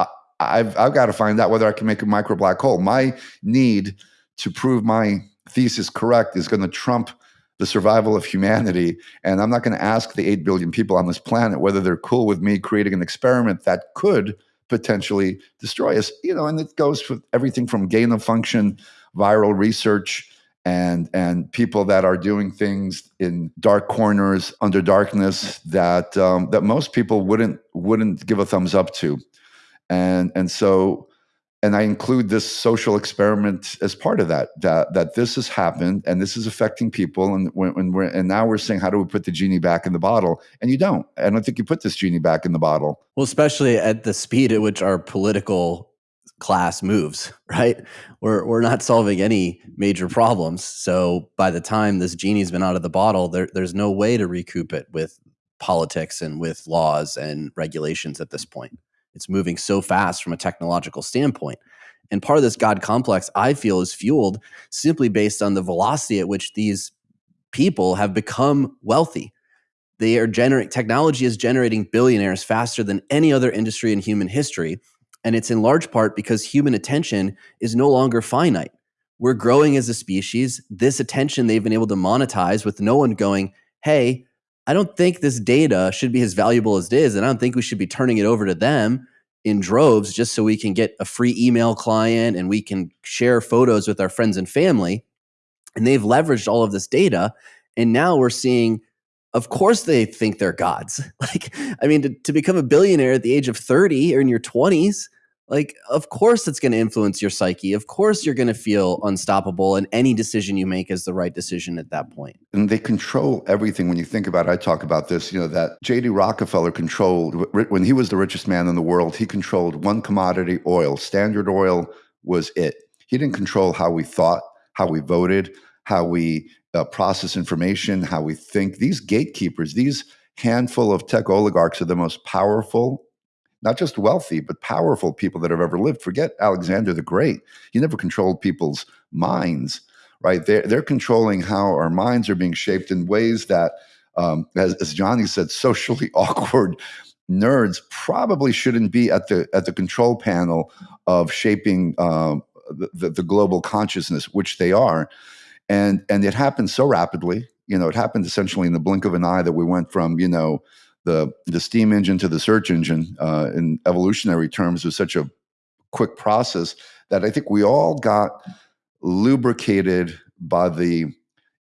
Speaker 2: I've I've got to find out whether I can make a micro black hole. My need to prove my thesis correct is going to trump the survival of humanity. And I'm not going to ask the 8 billion people on this planet whether they're cool with me creating an experiment that could potentially destroy us. You know, and it goes for everything from gain of function, viral research, and and people that are doing things in dark corners under darkness that um, that most people wouldn't wouldn't give a thumbs up to, and and so and I include this social experiment as part of that. That that this has happened and this is affecting people, and when, when we're and now we're saying, how do we put the genie back in the bottle? And you don't. I don't think you put this genie back in the bottle.
Speaker 1: Well, especially at the speed at which our political class moves, (laughs) right? We're we're not solving any major problems. So by the time this genie's been out of the bottle, there, there's no way to recoup it with politics and with laws and regulations at this point. It's moving so fast from a technological standpoint. And part of this God complex, I feel, is fueled simply based on the velocity at which these people have become wealthy. They are generating technology is generating billionaires faster than any other industry in human history. And it's in large part because human attention is no longer finite. We're growing as a species. This attention they've been able to monetize with no one going, hey, I don't think this data should be as valuable as it is. And I don't think we should be turning it over to them in droves just so we can get a free email client and we can share photos with our friends and family. And they've leveraged all of this data. And now we're seeing of course they think they're gods. (laughs) Like, I mean, to, to, become a billionaire at the age of 30 or in your 20s, like, of course it's going to influence your psyche. Of course you're going to feel unstoppable, and any decision you make is the right decision at that point.
Speaker 2: And they control everything. When you think about it, I talk about this, you know, that J.D. Rockefeller controlled, when he was the richest man in the world, he controlled one commodity, oil. Standard oil was it. He didn't control how we thought, how we voted, how we uh, process information, how we think. These gatekeepers, these handful of tech oligarchs are the most powerful, not just wealthy, but powerful people that have ever lived. Forget Alexander the Great. He never controlled people's minds, right? They're, they're controlling how our minds are being shaped in ways that, um, as, as Johnny said, (laughs) socially awkward nerds probably shouldn't be at the at the control panel of shaping uh, the, the global consciousness, which they are and and it happened so rapidly you know it happened essentially in the blink of an eye that we went from you know the the steam engine to the search engine uh, in evolutionary terms was such a quick process that i think we all got lubricated by the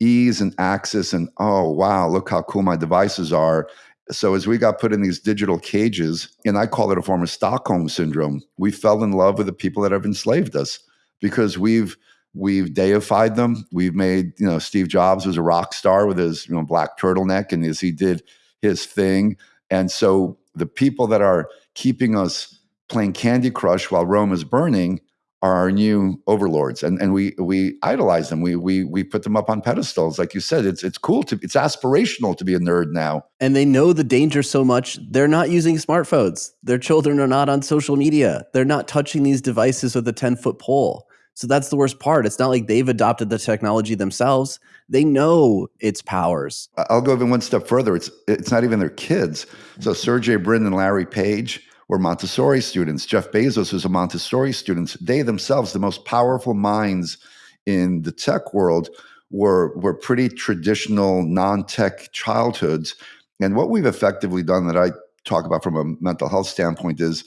Speaker 2: ease and access and oh wow look how cool my devices are so as we got put in these digital cages and i call it a form of stockholm syndrome we fell in love with the people that have enslaved us because we've We've deified them. We've made, you know, Steve Jobs was a rock star with his, you know, black turtleneck and as he did his thing. And so the people that are keeping us playing Candy Crush while Rome is burning are our new overlords. And and we we idolize them. We we we put them up on pedestals. Like you said, it's it's cool to it's aspirational to be a nerd now.
Speaker 1: And they know the danger so much, they're not using smartphones. Their children are not on social media. They're not touching these devices with a 10-foot pole. So that's the worst part. It's not like they've adopted the technology themselves. They know its powers.
Speaker 2: I'll go even one step further. It's it's not even their kids. So Sergey Brin and Larry Page were Montessori students. Jeff Bezos was a Montessori student. They themselves, the most powerful minds in the tech world, were were pretty traditional non-tech childhoods. And what we've effectively done that I talk about from a mental health standpoint is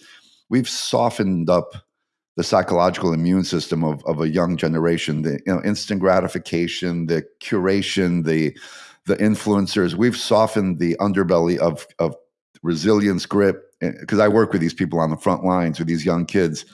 Speaker 2: we've softened up the psychological immune system of, of a young generation the you know instant gratification the curation the the influencers. We've softened the underbelly of of resilience grit because eh, i work with these people on the front lines with these young kids.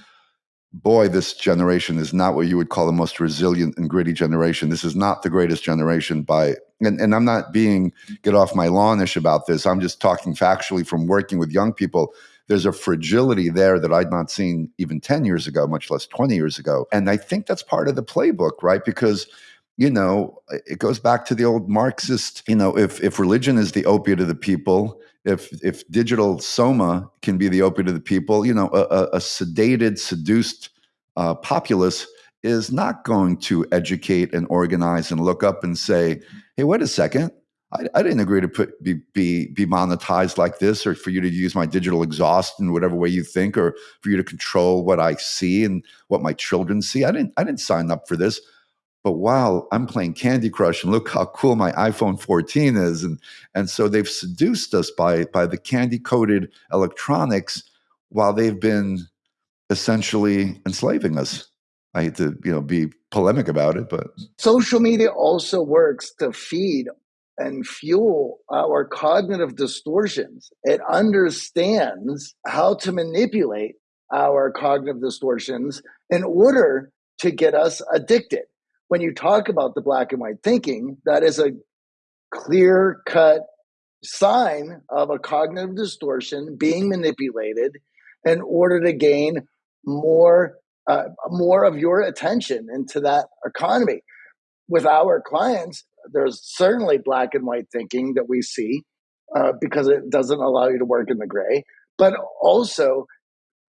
Speaker 2: Boy this generation is not what you would call the most resilient and gritty generation. This is not the greatest generation by and, and i'm not being get off my lawnish about this. I'm just talking factually from working with young people there's a fragility there that I'd not seen even 10 years ago, much less 20 years ago. And I think that's part of the playbook, right? Because you know, it goes back to the old Marxist, you know, if if religion is the opiate of the people, if if digital soma can be the opiate of the people, you know, a, a sedated, seduced uh, populace is not going to educate and organize and look up and say, hey, wait a second, I, I, didn't agree to put be, be be monetized like this, or for you to use my digital exhaust in whatever way you think, or for you to control what I see and what my children see. I didn't I didn't sign up for this. But while I'm playing Candy Crush and look how cool my iPhone 14 is, and and so they've seduced us by by the candy coated electronics, while they've been essentially enslaving us. I hate to, you know, be polemic about it, but
Speaker 3: social media also works to feed and fuel our cognitive distortions. It understands how to manipulate our cognitive distortions in order to get us addicted. When you talk about the black and white thinking, that is a clear cut sign of a cognitive distortion being manipulated in order to gain more uh, more of your attention into that economy with our clients there's certainly black and white thinking that we see uh, because it doesn't allow you to work in the gray but also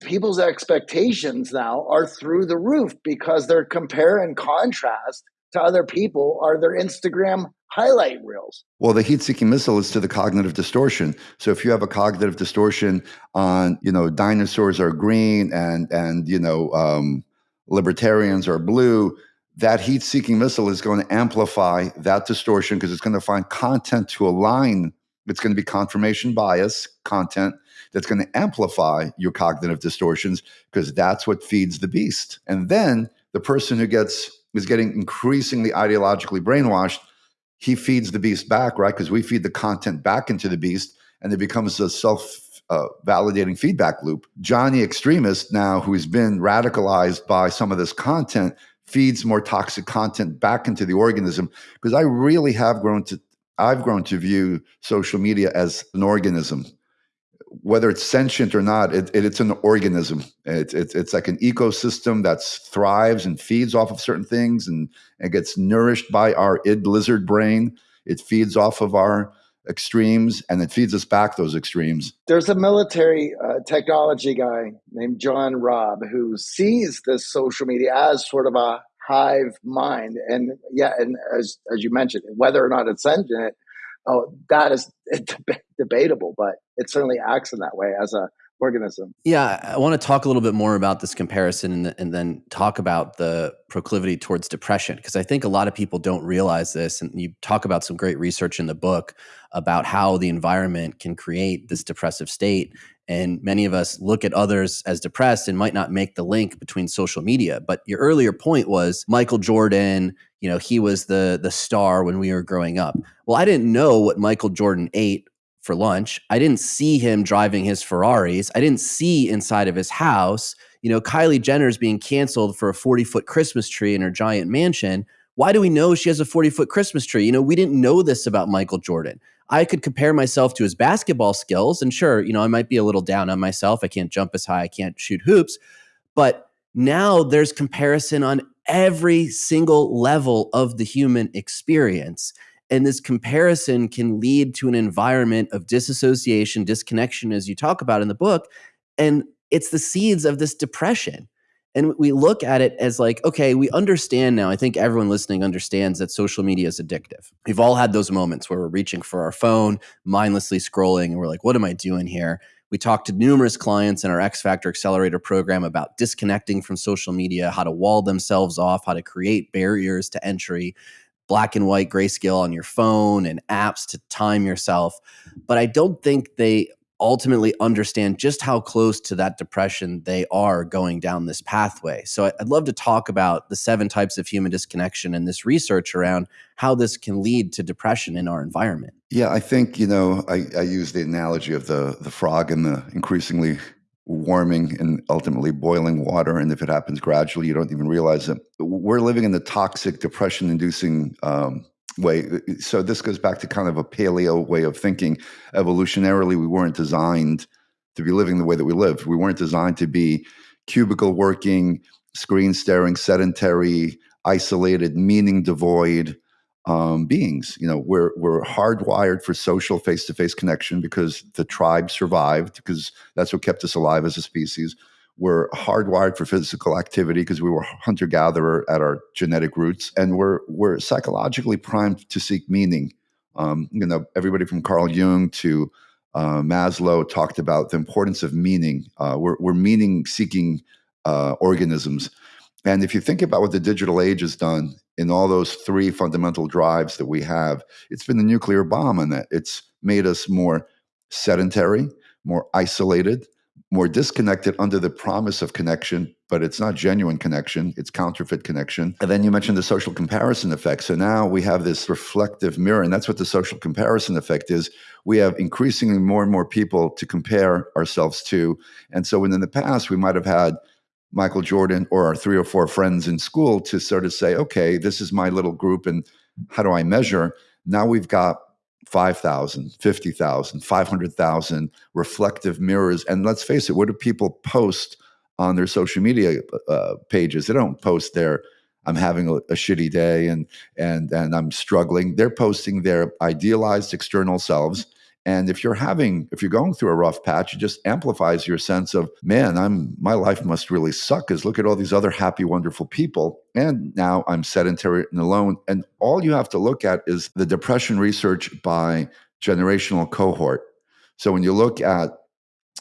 Speaker 3: people's expectations now are through the roof because they're compare and contrast to other people are their Instagram highlight reels.
Speaker 2: Well, the heat-seeking missile is to the cognitive distortion. So if you have a cognitive distortion on, you know, dinosaurs are green and and you know um, libertarians are blue, that heat-seeking missile is going to amplify that distortion because it's going to find content to align. It's going to be confirmation bias content that's going to amplify your cognitive distortions because that's what feeds the beast. And then the person who gets is getting increasingly ideologically brainwashed, he feeds the beast back, right? Because we feed the content back into the beast and it becomes a self uh, validating feedback loop. Johnny Extremist, now who's been radicalized by some of this content, feeds more toxic content back into the organism because I really have grown to I've grown to view social media as an organism whether it's sentient or not, it, it, it's an organism. It's, it's, it's like an ecosystem that thrives and feeds off of certain things and, and gets nourished by our id lizard brain. It feeds off of our extremes and it feeds us back those extremes.
Speaker 3: There's a military uh, technology guy named John Robb who sees this social media as sort of a hive mind. And yeah, and as, as you mentioned, whether or not it's sentient, oh, that is (laughs) debatable, but it certainly acts in that way as a organism.
Speaker 1: Yeah, I want to talk a little bit more about this comparison and, and then talk about the proclivity towards depression because I think a lot of people don't realize this. And you talk about some great research in the book about how the environment can create this depressive state. And many of us look at others as depressed and might not make the link between social media. But your earlier point was Michael Jordan, you know, he was the the star when we were growing up. Well, I didn't know what Michael Jordan ate for lunch. I didn't see him driving his Ferraris. I didn't see inside of his house. You know, Kylie Jenner's being canceled for a 40 foot Christmas tree in her giant mansion. Why do we know she has a 40 foot Christmas tree? You know, we didn't know this about Michael Jordan. I could compare myself to his basketball skills, and sure, you know, I might be a little down on myself. I can't jump as high, I can't shoot hoops. But now there's comparison on every single level of the human experience. And this comparison can lead to an environment of disassociation, disconnection, as you talk about in the book. And it's the seeds of this depression. And we look at it as like, okay, we understand now. I think everyone listening understands that social media is addictive. We've all had those moments where we're reaching for our phone, mindlessly scrolling, and we're like, what am I doing here? We talked to numerous clients in our X Factor Accelerator program about disconnecting from social media, how to wall themselves off, how to create barriers to entry black and white grayscale on your phone and apps to time yourself. But I don't think they ultimately understand just how close to that depression they are going down this pathway. So I'd love to talk about the seven types of human disconnection and this research around how this can lead to depression in our environment.
Speaker 2: Yeah, I think, you know, I, I use the analogy of the the frog and the increasingly warming and ultimately boiling water. And if it happens gradually, you don't even realize it. We're living in the toxic, depression inducing um, way. So this goes back to kind of a paleo way of thinking. Evolutionarily, we weren't designed to be living the way that we live. We weren't designed to be cubicle working, screen staring, sedentary, isolated, meaning devoid um, beings. You know, we're we're hardwired for social face to face connection because the tribe survived because that's what kept us alive as a species. We're hardwired for physical activity because we were hunter gatherer at our genetic roots, and we're we're psychologically primed to seek meaning. Um, you know, everybody from Carl Jung to uh, Maslow talked about the importance of meaning. Uh, we're, we're meaning seeking uh, organisms. And if you think about what the digital age has done in all those three fundamental drives that we have, it's been the nuclear bomb in that. It's made us more sedentary, more isolated, more disconnected under the promise of connection, but it's not genuine connection, it's counterfeit connection. And then you mentioned the social comparison effect. So now we have this reflective mirror, and that's what the social comparison effect is. We have increasingly more and more people to compare ourselves to. And so when in the past we might have had Michael Jordan or our three or four friends in school to sort of say, okay, this is my little group, and how do I measure? Now we've got 5,000, 50,000, 500,000 reflective mirrors. And let's face it, what do people post on their social media uh, pages? They don't post their, I'm having a, a, shitty day and, and, and I'm struggling. They're posting their idealized external selves and if you're having, if you're going through a rough patch, it just amplifies your sense of, man, I'm my life must really suck because look at all these other happy, wonderful people. And now I'm sedentary and alone. And all you have to look at is the depression research by generational cohort. So when you look at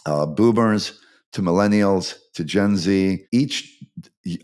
Speaker 2: uh, boomers to millennials to Gen Z, each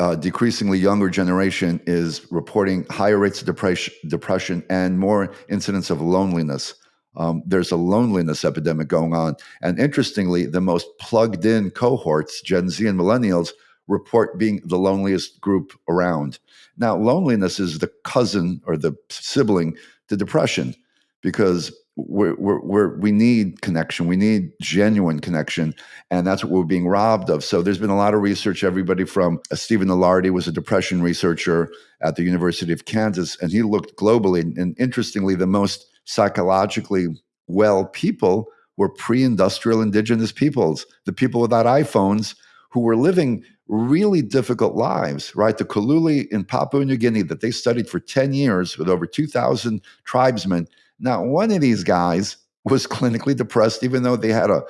Speaker 2: uh, decreasingly younger generation is reporting higher rates of depression, depression and more incidents of loneliness um, there's a loneliness epidemic going on. And interestingly, the most plugged in cohorts, Gen Z and millennials, report being the loneliest group around. Now, loneliness is the cousin or the sibling to depression because we're, we're, we're, we need connection. We need genuine connection. And that's what we're being robbed of. So there's been a lot of research. Everybody from uh, Stephen Ilardi was a depression researcher at the University of Kansas, and he looked globally. And interestingly, the most psychologically well people were pre-industrial indigenous peoples, the people without iPhones who were living really difficult lives, right? The Kaluli in Papua New Guinea that they studied for 10 years with over 2,000 tribesmen. Not one of these guys (laughs) was clinically depressed, even though they had a,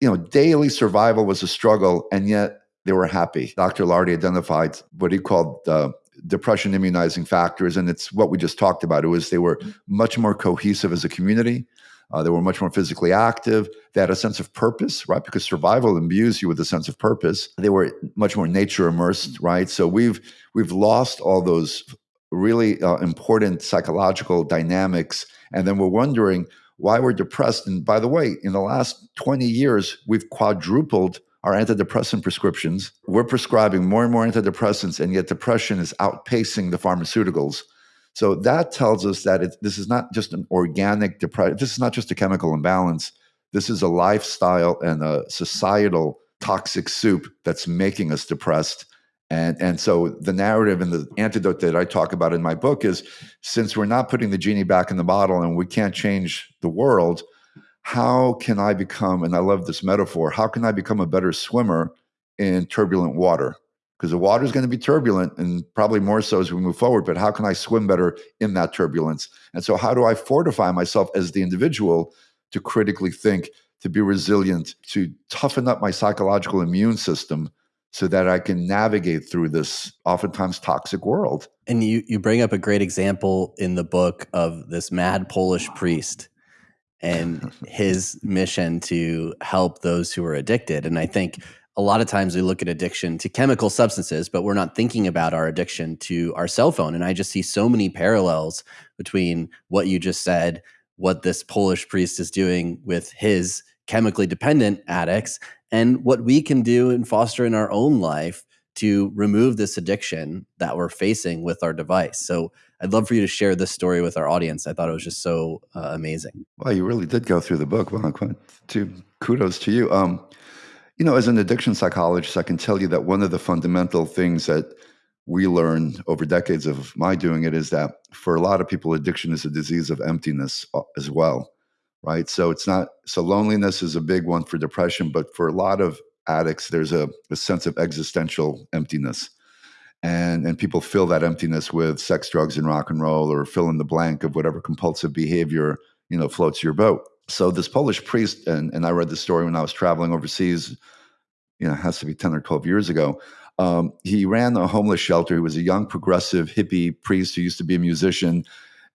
Speaker 2: you know, daily survival was a struggle, and yet they were happy. Dr. Ilardi identified what he called uh, depression immunizing factors, and it's what we just talked about. It was they were much more cohesive as a community. Uh, they were much more physically active. They had a sense of purpose, right? Because survival imbues you with a sense of purpose. They were much more nature immersed, right? So we've we've lost all those really uh, important psychological dynamics, and then we're wondering why we're depressed. And by the way, in the last twenty years, we've quadrupled our antidepressant prescriptions. We're prescribing more and more antidepressants, and yet depression is outpacing the pharmaceuticals. So that tells us that it, this is not just an organic depression. This is not just a chemical imbalance. This is a lifestyle and a societal toxic soup that's making us depressed. And, and so the narrative and the antidote that I talk about in my book is since we're not putting the genie back in the bottle and we can't change the world, how can I become, and I love this metaphor, how can I become a better swimmer in turbulent water? Because the water is going to be turbulent and probably more so as we move forward, but how can I swim better in that turbulence? And so, how do I fortify myself as the individual to critically think, to be resilient, to toughen up my psychological immune system? so that I can navigate through this oftentimes toxic world.
Speaker 1: And you you bring up a great example in the book of this mad Polish priest and (laughs) his mission to help those who are addicted. And I think a lot of times we look at addiction to chemical substances, but we're not thinking about our addiction to our cell phone. And I just see so many parallels between what you just said, what this Polish priest is doing with his chemically dependent addicts, and what we can do and foster in our own life to remove this addiction that we're facing with our device. So I'd love for you to share this story with our audience. I thought it was just so uh, amazing.
Speaker 2: Well, you really did go through the book. Well, to kudos to you. Um, you know, as an addiction psychologist, I can tell you that one of the fundamental things that we learned over decades of my doing it is that for a lot of people, addiction is a disease of emptiness uh, as well, right? So it's not so loneliness is a big one for depression, but for a lot of addicts, there's a, a sense of existential emptiness and and people fill that emptiness with sex drugs and rock and roll or fill in the blank of whatever compulsive behavior you know floats your boat. So this polish priest and, and i read the story when i was traveling overseas you know has to be 10 or 12 years ago um, he ran a homeless shelter. He was a young progressive hippie priest who used to be a musician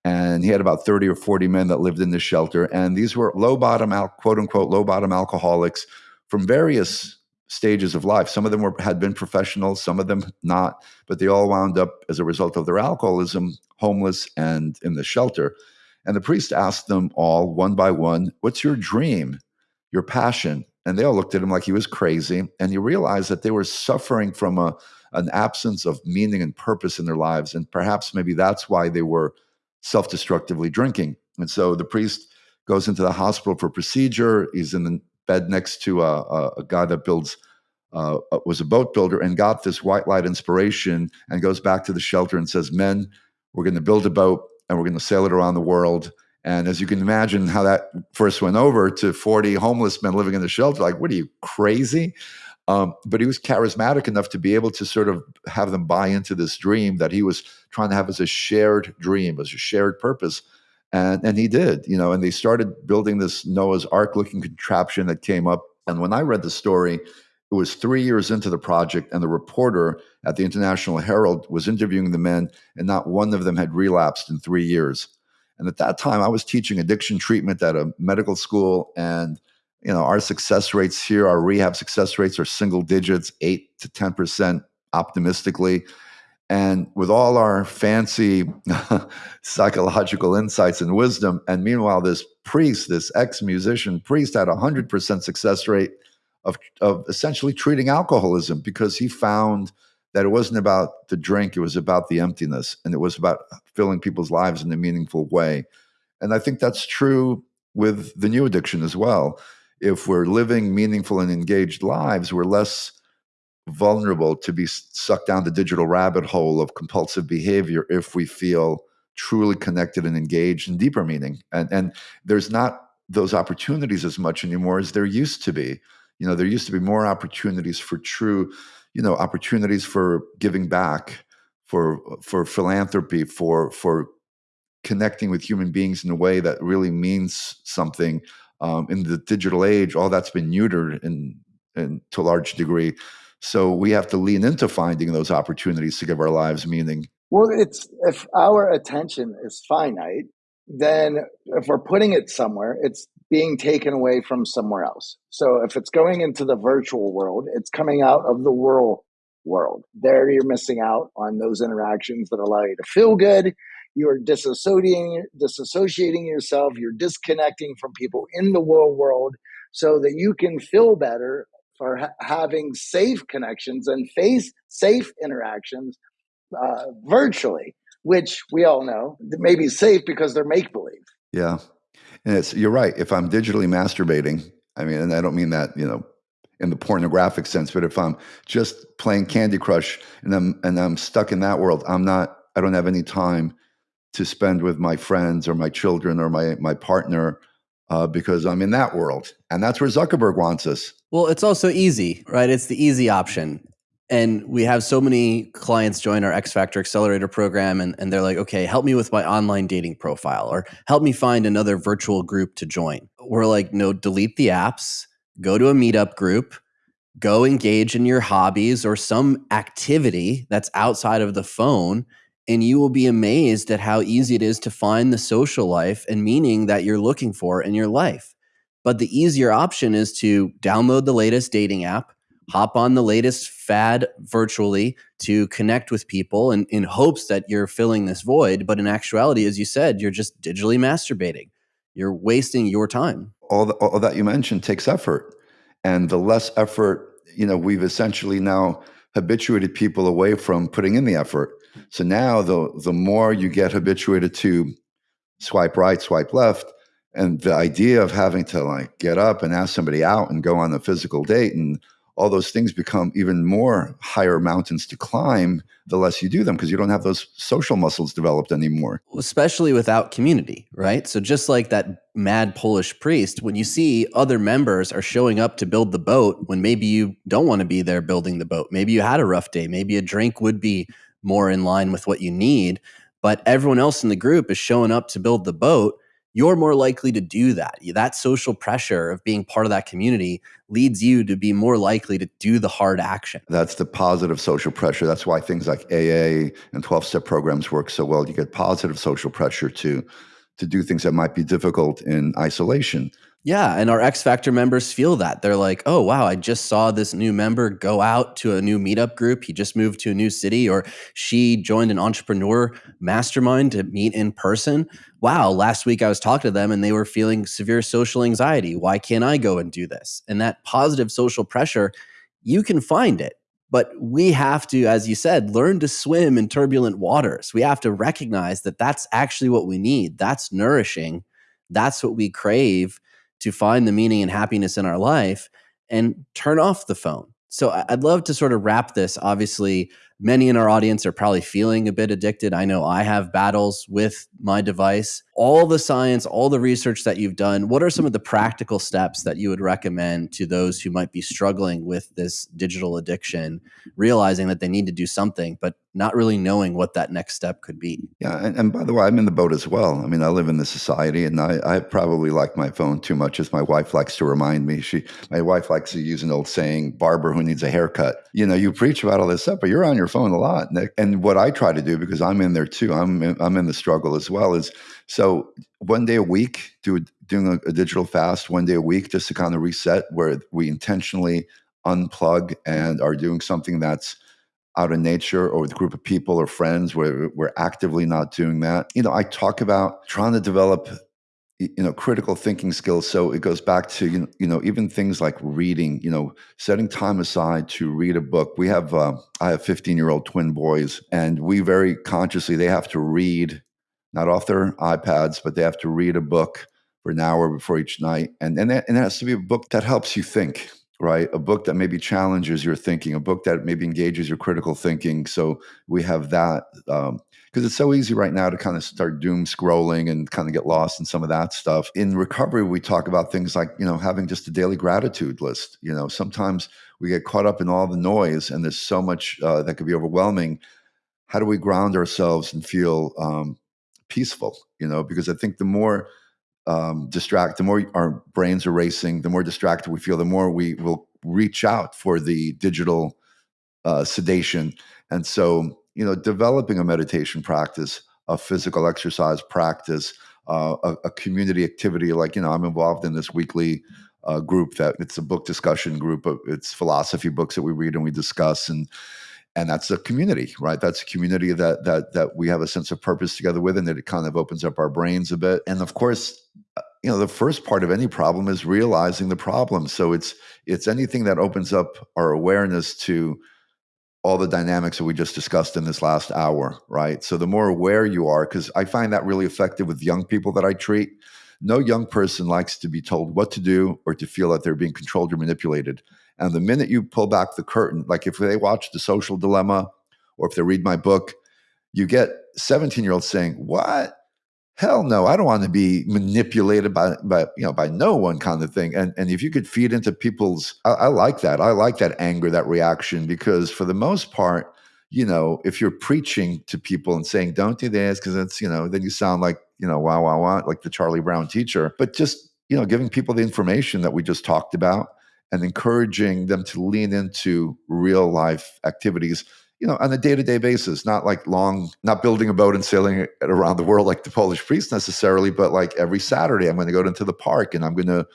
Speaker 2: and he had about 30 or 40 men that lived in this shelter and these were low bottom out, quote unquote low bottom alcoholics from various stages of life. Some of them were had been professionals, some of them not, but they all wound up as a result of their alcoholism homeless and in the shelter. And the priest asked them all one by one, "What's your dream? Your passion? and they all looked at him like he was crazy. And you realize that they were suffering from a an absence of meaning and purpose in their lives, and perhaps maybe that's why they were self-destructively drinking. And so the priest goes into the hospital for procedure. He's in the bed next to a, a, a guy that builds uh, was a boat builder and got this white light inspiration and goes back to the shelter and says, "Men, we're going to build a boat and we're going to sail it around the world." And as you can imagine, how that first went over to 40 homeless men living in the shelter, like, what are you crazy? Um, but he was charismatic enough to be able to sort of have them buy into this dream that he was trying to have as a shared dream, as a shared purpose. And, and he did, you know, and they started building this Noah's Ark looking contraption that came up. And when I read the story, it was three years into the project, and the reporter at the International Herald was interviewing the men, and not one of them had relapsed in three years. And at that time, I was teaching addiction treatment at a medical school, and you know our success rates here, our rehab success rates are single digits, eight to ten percent optimistically. And with all our fancy (laughs) psychological insights and wisdom, and meanwhile, this priest, this ex musician priest, had a hundred percent success rate of, of essentially treating alcoholism because he found that it wasn't about the drink, it was about the emptiness, and it was about filling people's lives in a meaningful way. And I think that's true with the new addiction as well. If we're living meaningful and engaged lives, we're less vulnerable to be sucked down the digital rabbit hole of compulsive behavior if we feel truly connected and engaged in deeper meaning. And, and there's not those opportunities as much anymore as there used to be. You know, there used to be more opportunities for true you know opportunities for giving back for for philanthropy for for connecting with human beings in a way that really means something um, in the digital age all that's been neutered in, in to a large degree so we have to lean into finding those opportunities to give our lives meaning
Speaker 3: well it's if our attention is finite then if we're putting it somewhere it's being taken away from somewhere else. So if it's going into the virtual world, it's coming out of the world world. There you're missing out on those interactions that allow you to feel good. You're disassociating disassociating yourself, you're disconnecting from people in the world world so that you can feel better for ha- having safe connections and face safe interactions uh, virtually, which we all know may be safe because they're make believe.
Speaker 2: Yeah, and it's you're right. If I'm digitally masturbating, I mean, and I don't mean that you know in the pornographic sense, but if I'm just playing Candy Crush and I'm and I'm stuck in that world, I'm not. I don't have any time to spend with my friends or my children or my my partner uh, because I'm in that world, and that's where Zuckerberg wants us.
Speaker 1: Well, it's also easy, right? It's the easy option. And we have so many clients join our X Factor Accelerator program, and, and they're like, okay, help me with my online dating profile, or help me find another virtual group to join. We're like, no, delete the apps, go to a meetup group, go engage in your hobbies or some activity that's outside of the phone. And you will be amazed at how easy it is to find the social life and meaning that you're looking for in your life. But the easier option is to download the latest dating app, hop on the latest fad virtually to connect with people and in hopes that you're filling this void. But in actuality, as you said, you're just digitally masturbating. You're wasting your time.
Speaker 2: All, the, all that you mentioned takes effort. And the less effort, you know, we've essentially now habituated people away from putting in the effort. So now the the more you get habituated to swipe right, swipe left, and the idea of having to like get up and ask somebody out and go on a physical date and all those things become even more higher mountains to climb the less you do them because you don't have those social muscles developed anymore.
Speaker 1: Especially without community, right? So just like that mad Polish priest, when you see other members are showing up to build the boat when maybe you don't want to be there building the boat, maybe you had a rough day, maybe a drink would be more in line with what you need, but everyone else in the group is showing up to build the boat you're more likely to do that. That social pressure of being part of that community leads you to be more likely to do the hard action.
Speaker 2: That's the positive social pressure. That's why things like AA and 12 step programs work so well. You get positive social pressure to to do things that might be difficult in isolation.
Speaker 1: Yeah, and our X Factor members feel that. They're like, oh, wow, I just saw this new member go out to a new meetup group. He just moved to a new city, or she joined an entrepreneur mastermind to meet in person. Wow, last week I was talking to them and they were feeling severe social anxiety. Why can't I go and do this? And that positive social pressure, you can find it. But we have to, as you said, learn to swim in turbulent waters. We have to recognize that that's actually what we need. That's nourishing. That's what we crave to find the meaning and happiness in our life and turn off the phone. So I'd love to sort of wrap this. Obviously, many in our audience are probably feeling a bit addicted. I know I have battles with my device. All the science, all the research that you've done, what are some of the practical steps that you would recommend to those who might be struggling with this digital addiction, realizing that they need to do something, but not really knowing what that next step could be.
Speaker 2: Yeah, and, and, by the way, I'm in the boat as well. I mean, I live in the society, and I, I, probably like my phone too much, as my wife likes to remind me. She, my wife likes to use an old saying, "Barber who needs a haircut." You know, you preach about all this stuff, but you're on your phone a lot. And, and what I try to do, because I'm in there too, I'm in, I'm in the struggle as well. Is so one day a week, do doing a, a digital fast one day a week, just to kind of reset, where we intentionally unplug and are doing something that's out in nature or with a group of people or friends where we're actively not doing that. You know, I talk about trying to develop you know critical thinking skills so it goes back to you know, you know even things like reading you know setting time aside to read a book we have uh, i have 15 year old twin boys and we very consciously they have to read not off their ipads but they have to read a book for an hour before each night and and, that, and it has to be a book that helps you think right? A book that maybe challenges your thinking, a book that maybe engages your critical thinking. So we have that because it's so easy right now to kind of start doom scrolling and kind of get lost in some of that stuff. In recovery, we talk about things like you know having just a daily gratitude list. You know, sometimes we get caught up in all the noise, and there's so much uh, that could be overwhelming. How do we ground ourselves and feel um, peaceful? You know, because I think the more um, distract, the more our brains are racing, the more distracted we feel, the more we will reach out for the digital uh, sedation. And so, you know, developing a meditation practice, a physical exercise practice, uh, a, a, community activity like, you know, I'm involved in this weekly uh, group that it's a book discussion group. It's philosophy books that we read and we discuss. And and that's a community right that's a community that that that we have a sense of purpose together with and that it kind of opens up our brains a bit and of course uh, you know the first part of any problem is realizing the problem so it's it's anything that opens up our awareness to all the dynamics that we just discussed in this last hour right? So the more aware you are because i find that really effective with young people that i treat. No young person likes to be told what to do or to feel that they're being controlled or manipulated. And the minute you pull back the curtain, like if they watch The Social Dilemma or if they read my book, you get 17 year olds saying, What? Hell no, I don't want to be manipulated by, by you know by no one kind of thing. And and if you could feed into people's I, I like that. I like that anger, that reaction, because for the most part, you know, if you're preaching to people and saying, Don't do this, because it's, you know, then you sound like, you know, wow, wow, wow, like the Charlie Brown teacher. But just, you know, giving people the information that we just talked about and encouraging them to lean into real life activities you know on a day-to-day basis not like long not building a boat and sailing it around the world like the polish priest necessarily but like every saturday i'm going to go into the park and i'm going to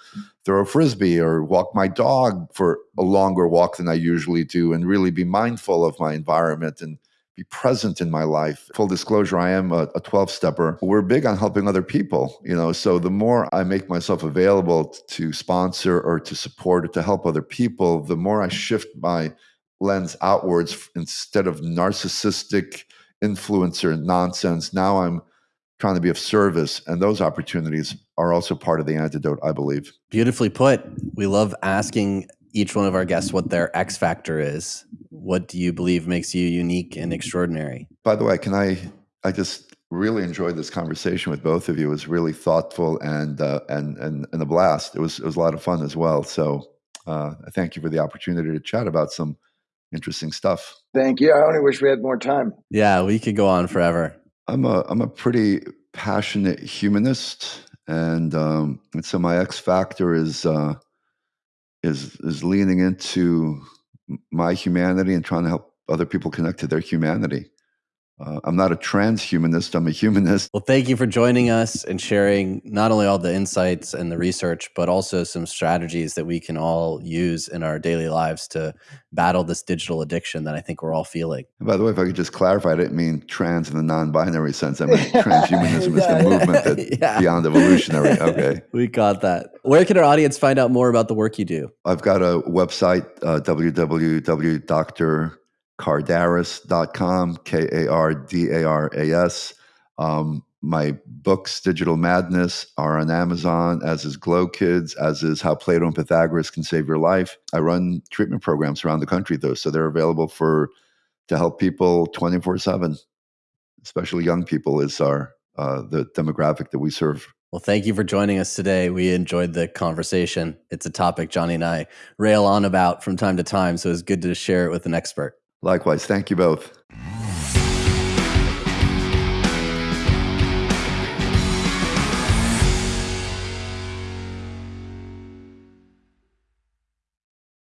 Speaker 2: throw a frisbee or walk my dog for a longer walk than i usually do and really be mindful of my environment and be present in my life. Full disclosure, I am a, 12 stepper. We're big on helping other people, you know, so the more I make myself available to sponsor or to support or to help other people, the more I shift my lens outwards instead of narcissistic influencer nonsense. Now I'm trying to be of service. And those opportunities are also part of the antidote, I believe.
Speaker 1: Beautifully put. We love asking each one of our guests what their X factor is. What do you believe makes you unique and extraordinary?
Speaker 2: By the way, can I? I just really enjoyed this conversation with both of you. It was really thoughtful and uh, and and and a blast. It was it was a lot of fun as well. So uh, thank you for the opportunity to chat about some interesting stuff.
Speaker 3: Thank you. I only wish we had more time.
Speaker 1: Yeah, we could go on forever.
Speaker 2: I'm a I'm a pretty passionate humanist, and um, and so my X factor is. Uh, is is leaning into my humanity and trying to help other people connect to their humanity. Uh, I'm not a transhumanist, I'm a humanist.
Speaker 1: Well, thank you for joining us and sharing not only all the insights and the research, but also some strategies that we can all use in our daily lives to battle this digital addiction that I think we're all feeling.
Speaker 2: And by the way, if I could just clarify, I didn't mean trans in the non binary sense. I mean (laughs) transhumanism is the movement that's (laughs) yeah. beyond evolutionary. Okay. (laughs)
Speaker 1: we got that. Where can our audience find out more about the work you do?
Speaker 2: I've got a website, uh, www.dr kardaras.com, K A R D A R A S. Um, my books, Digital Madness, are on Amazon, as is Glow Kids, as is How Plato and Pythagoras Can Save Your Life. I run treatment programs around the country, though, so they're available for to help people 24 7, especially young people, is our uh, the demographic that we serve.
Speaker 1: Well, thank you for joining us today. We enjoyed the conversation. It's a topic Johnny and I rail on about from time to time, so it's good to share it with an expert.
Speaker 2: Likewise. Thank you both.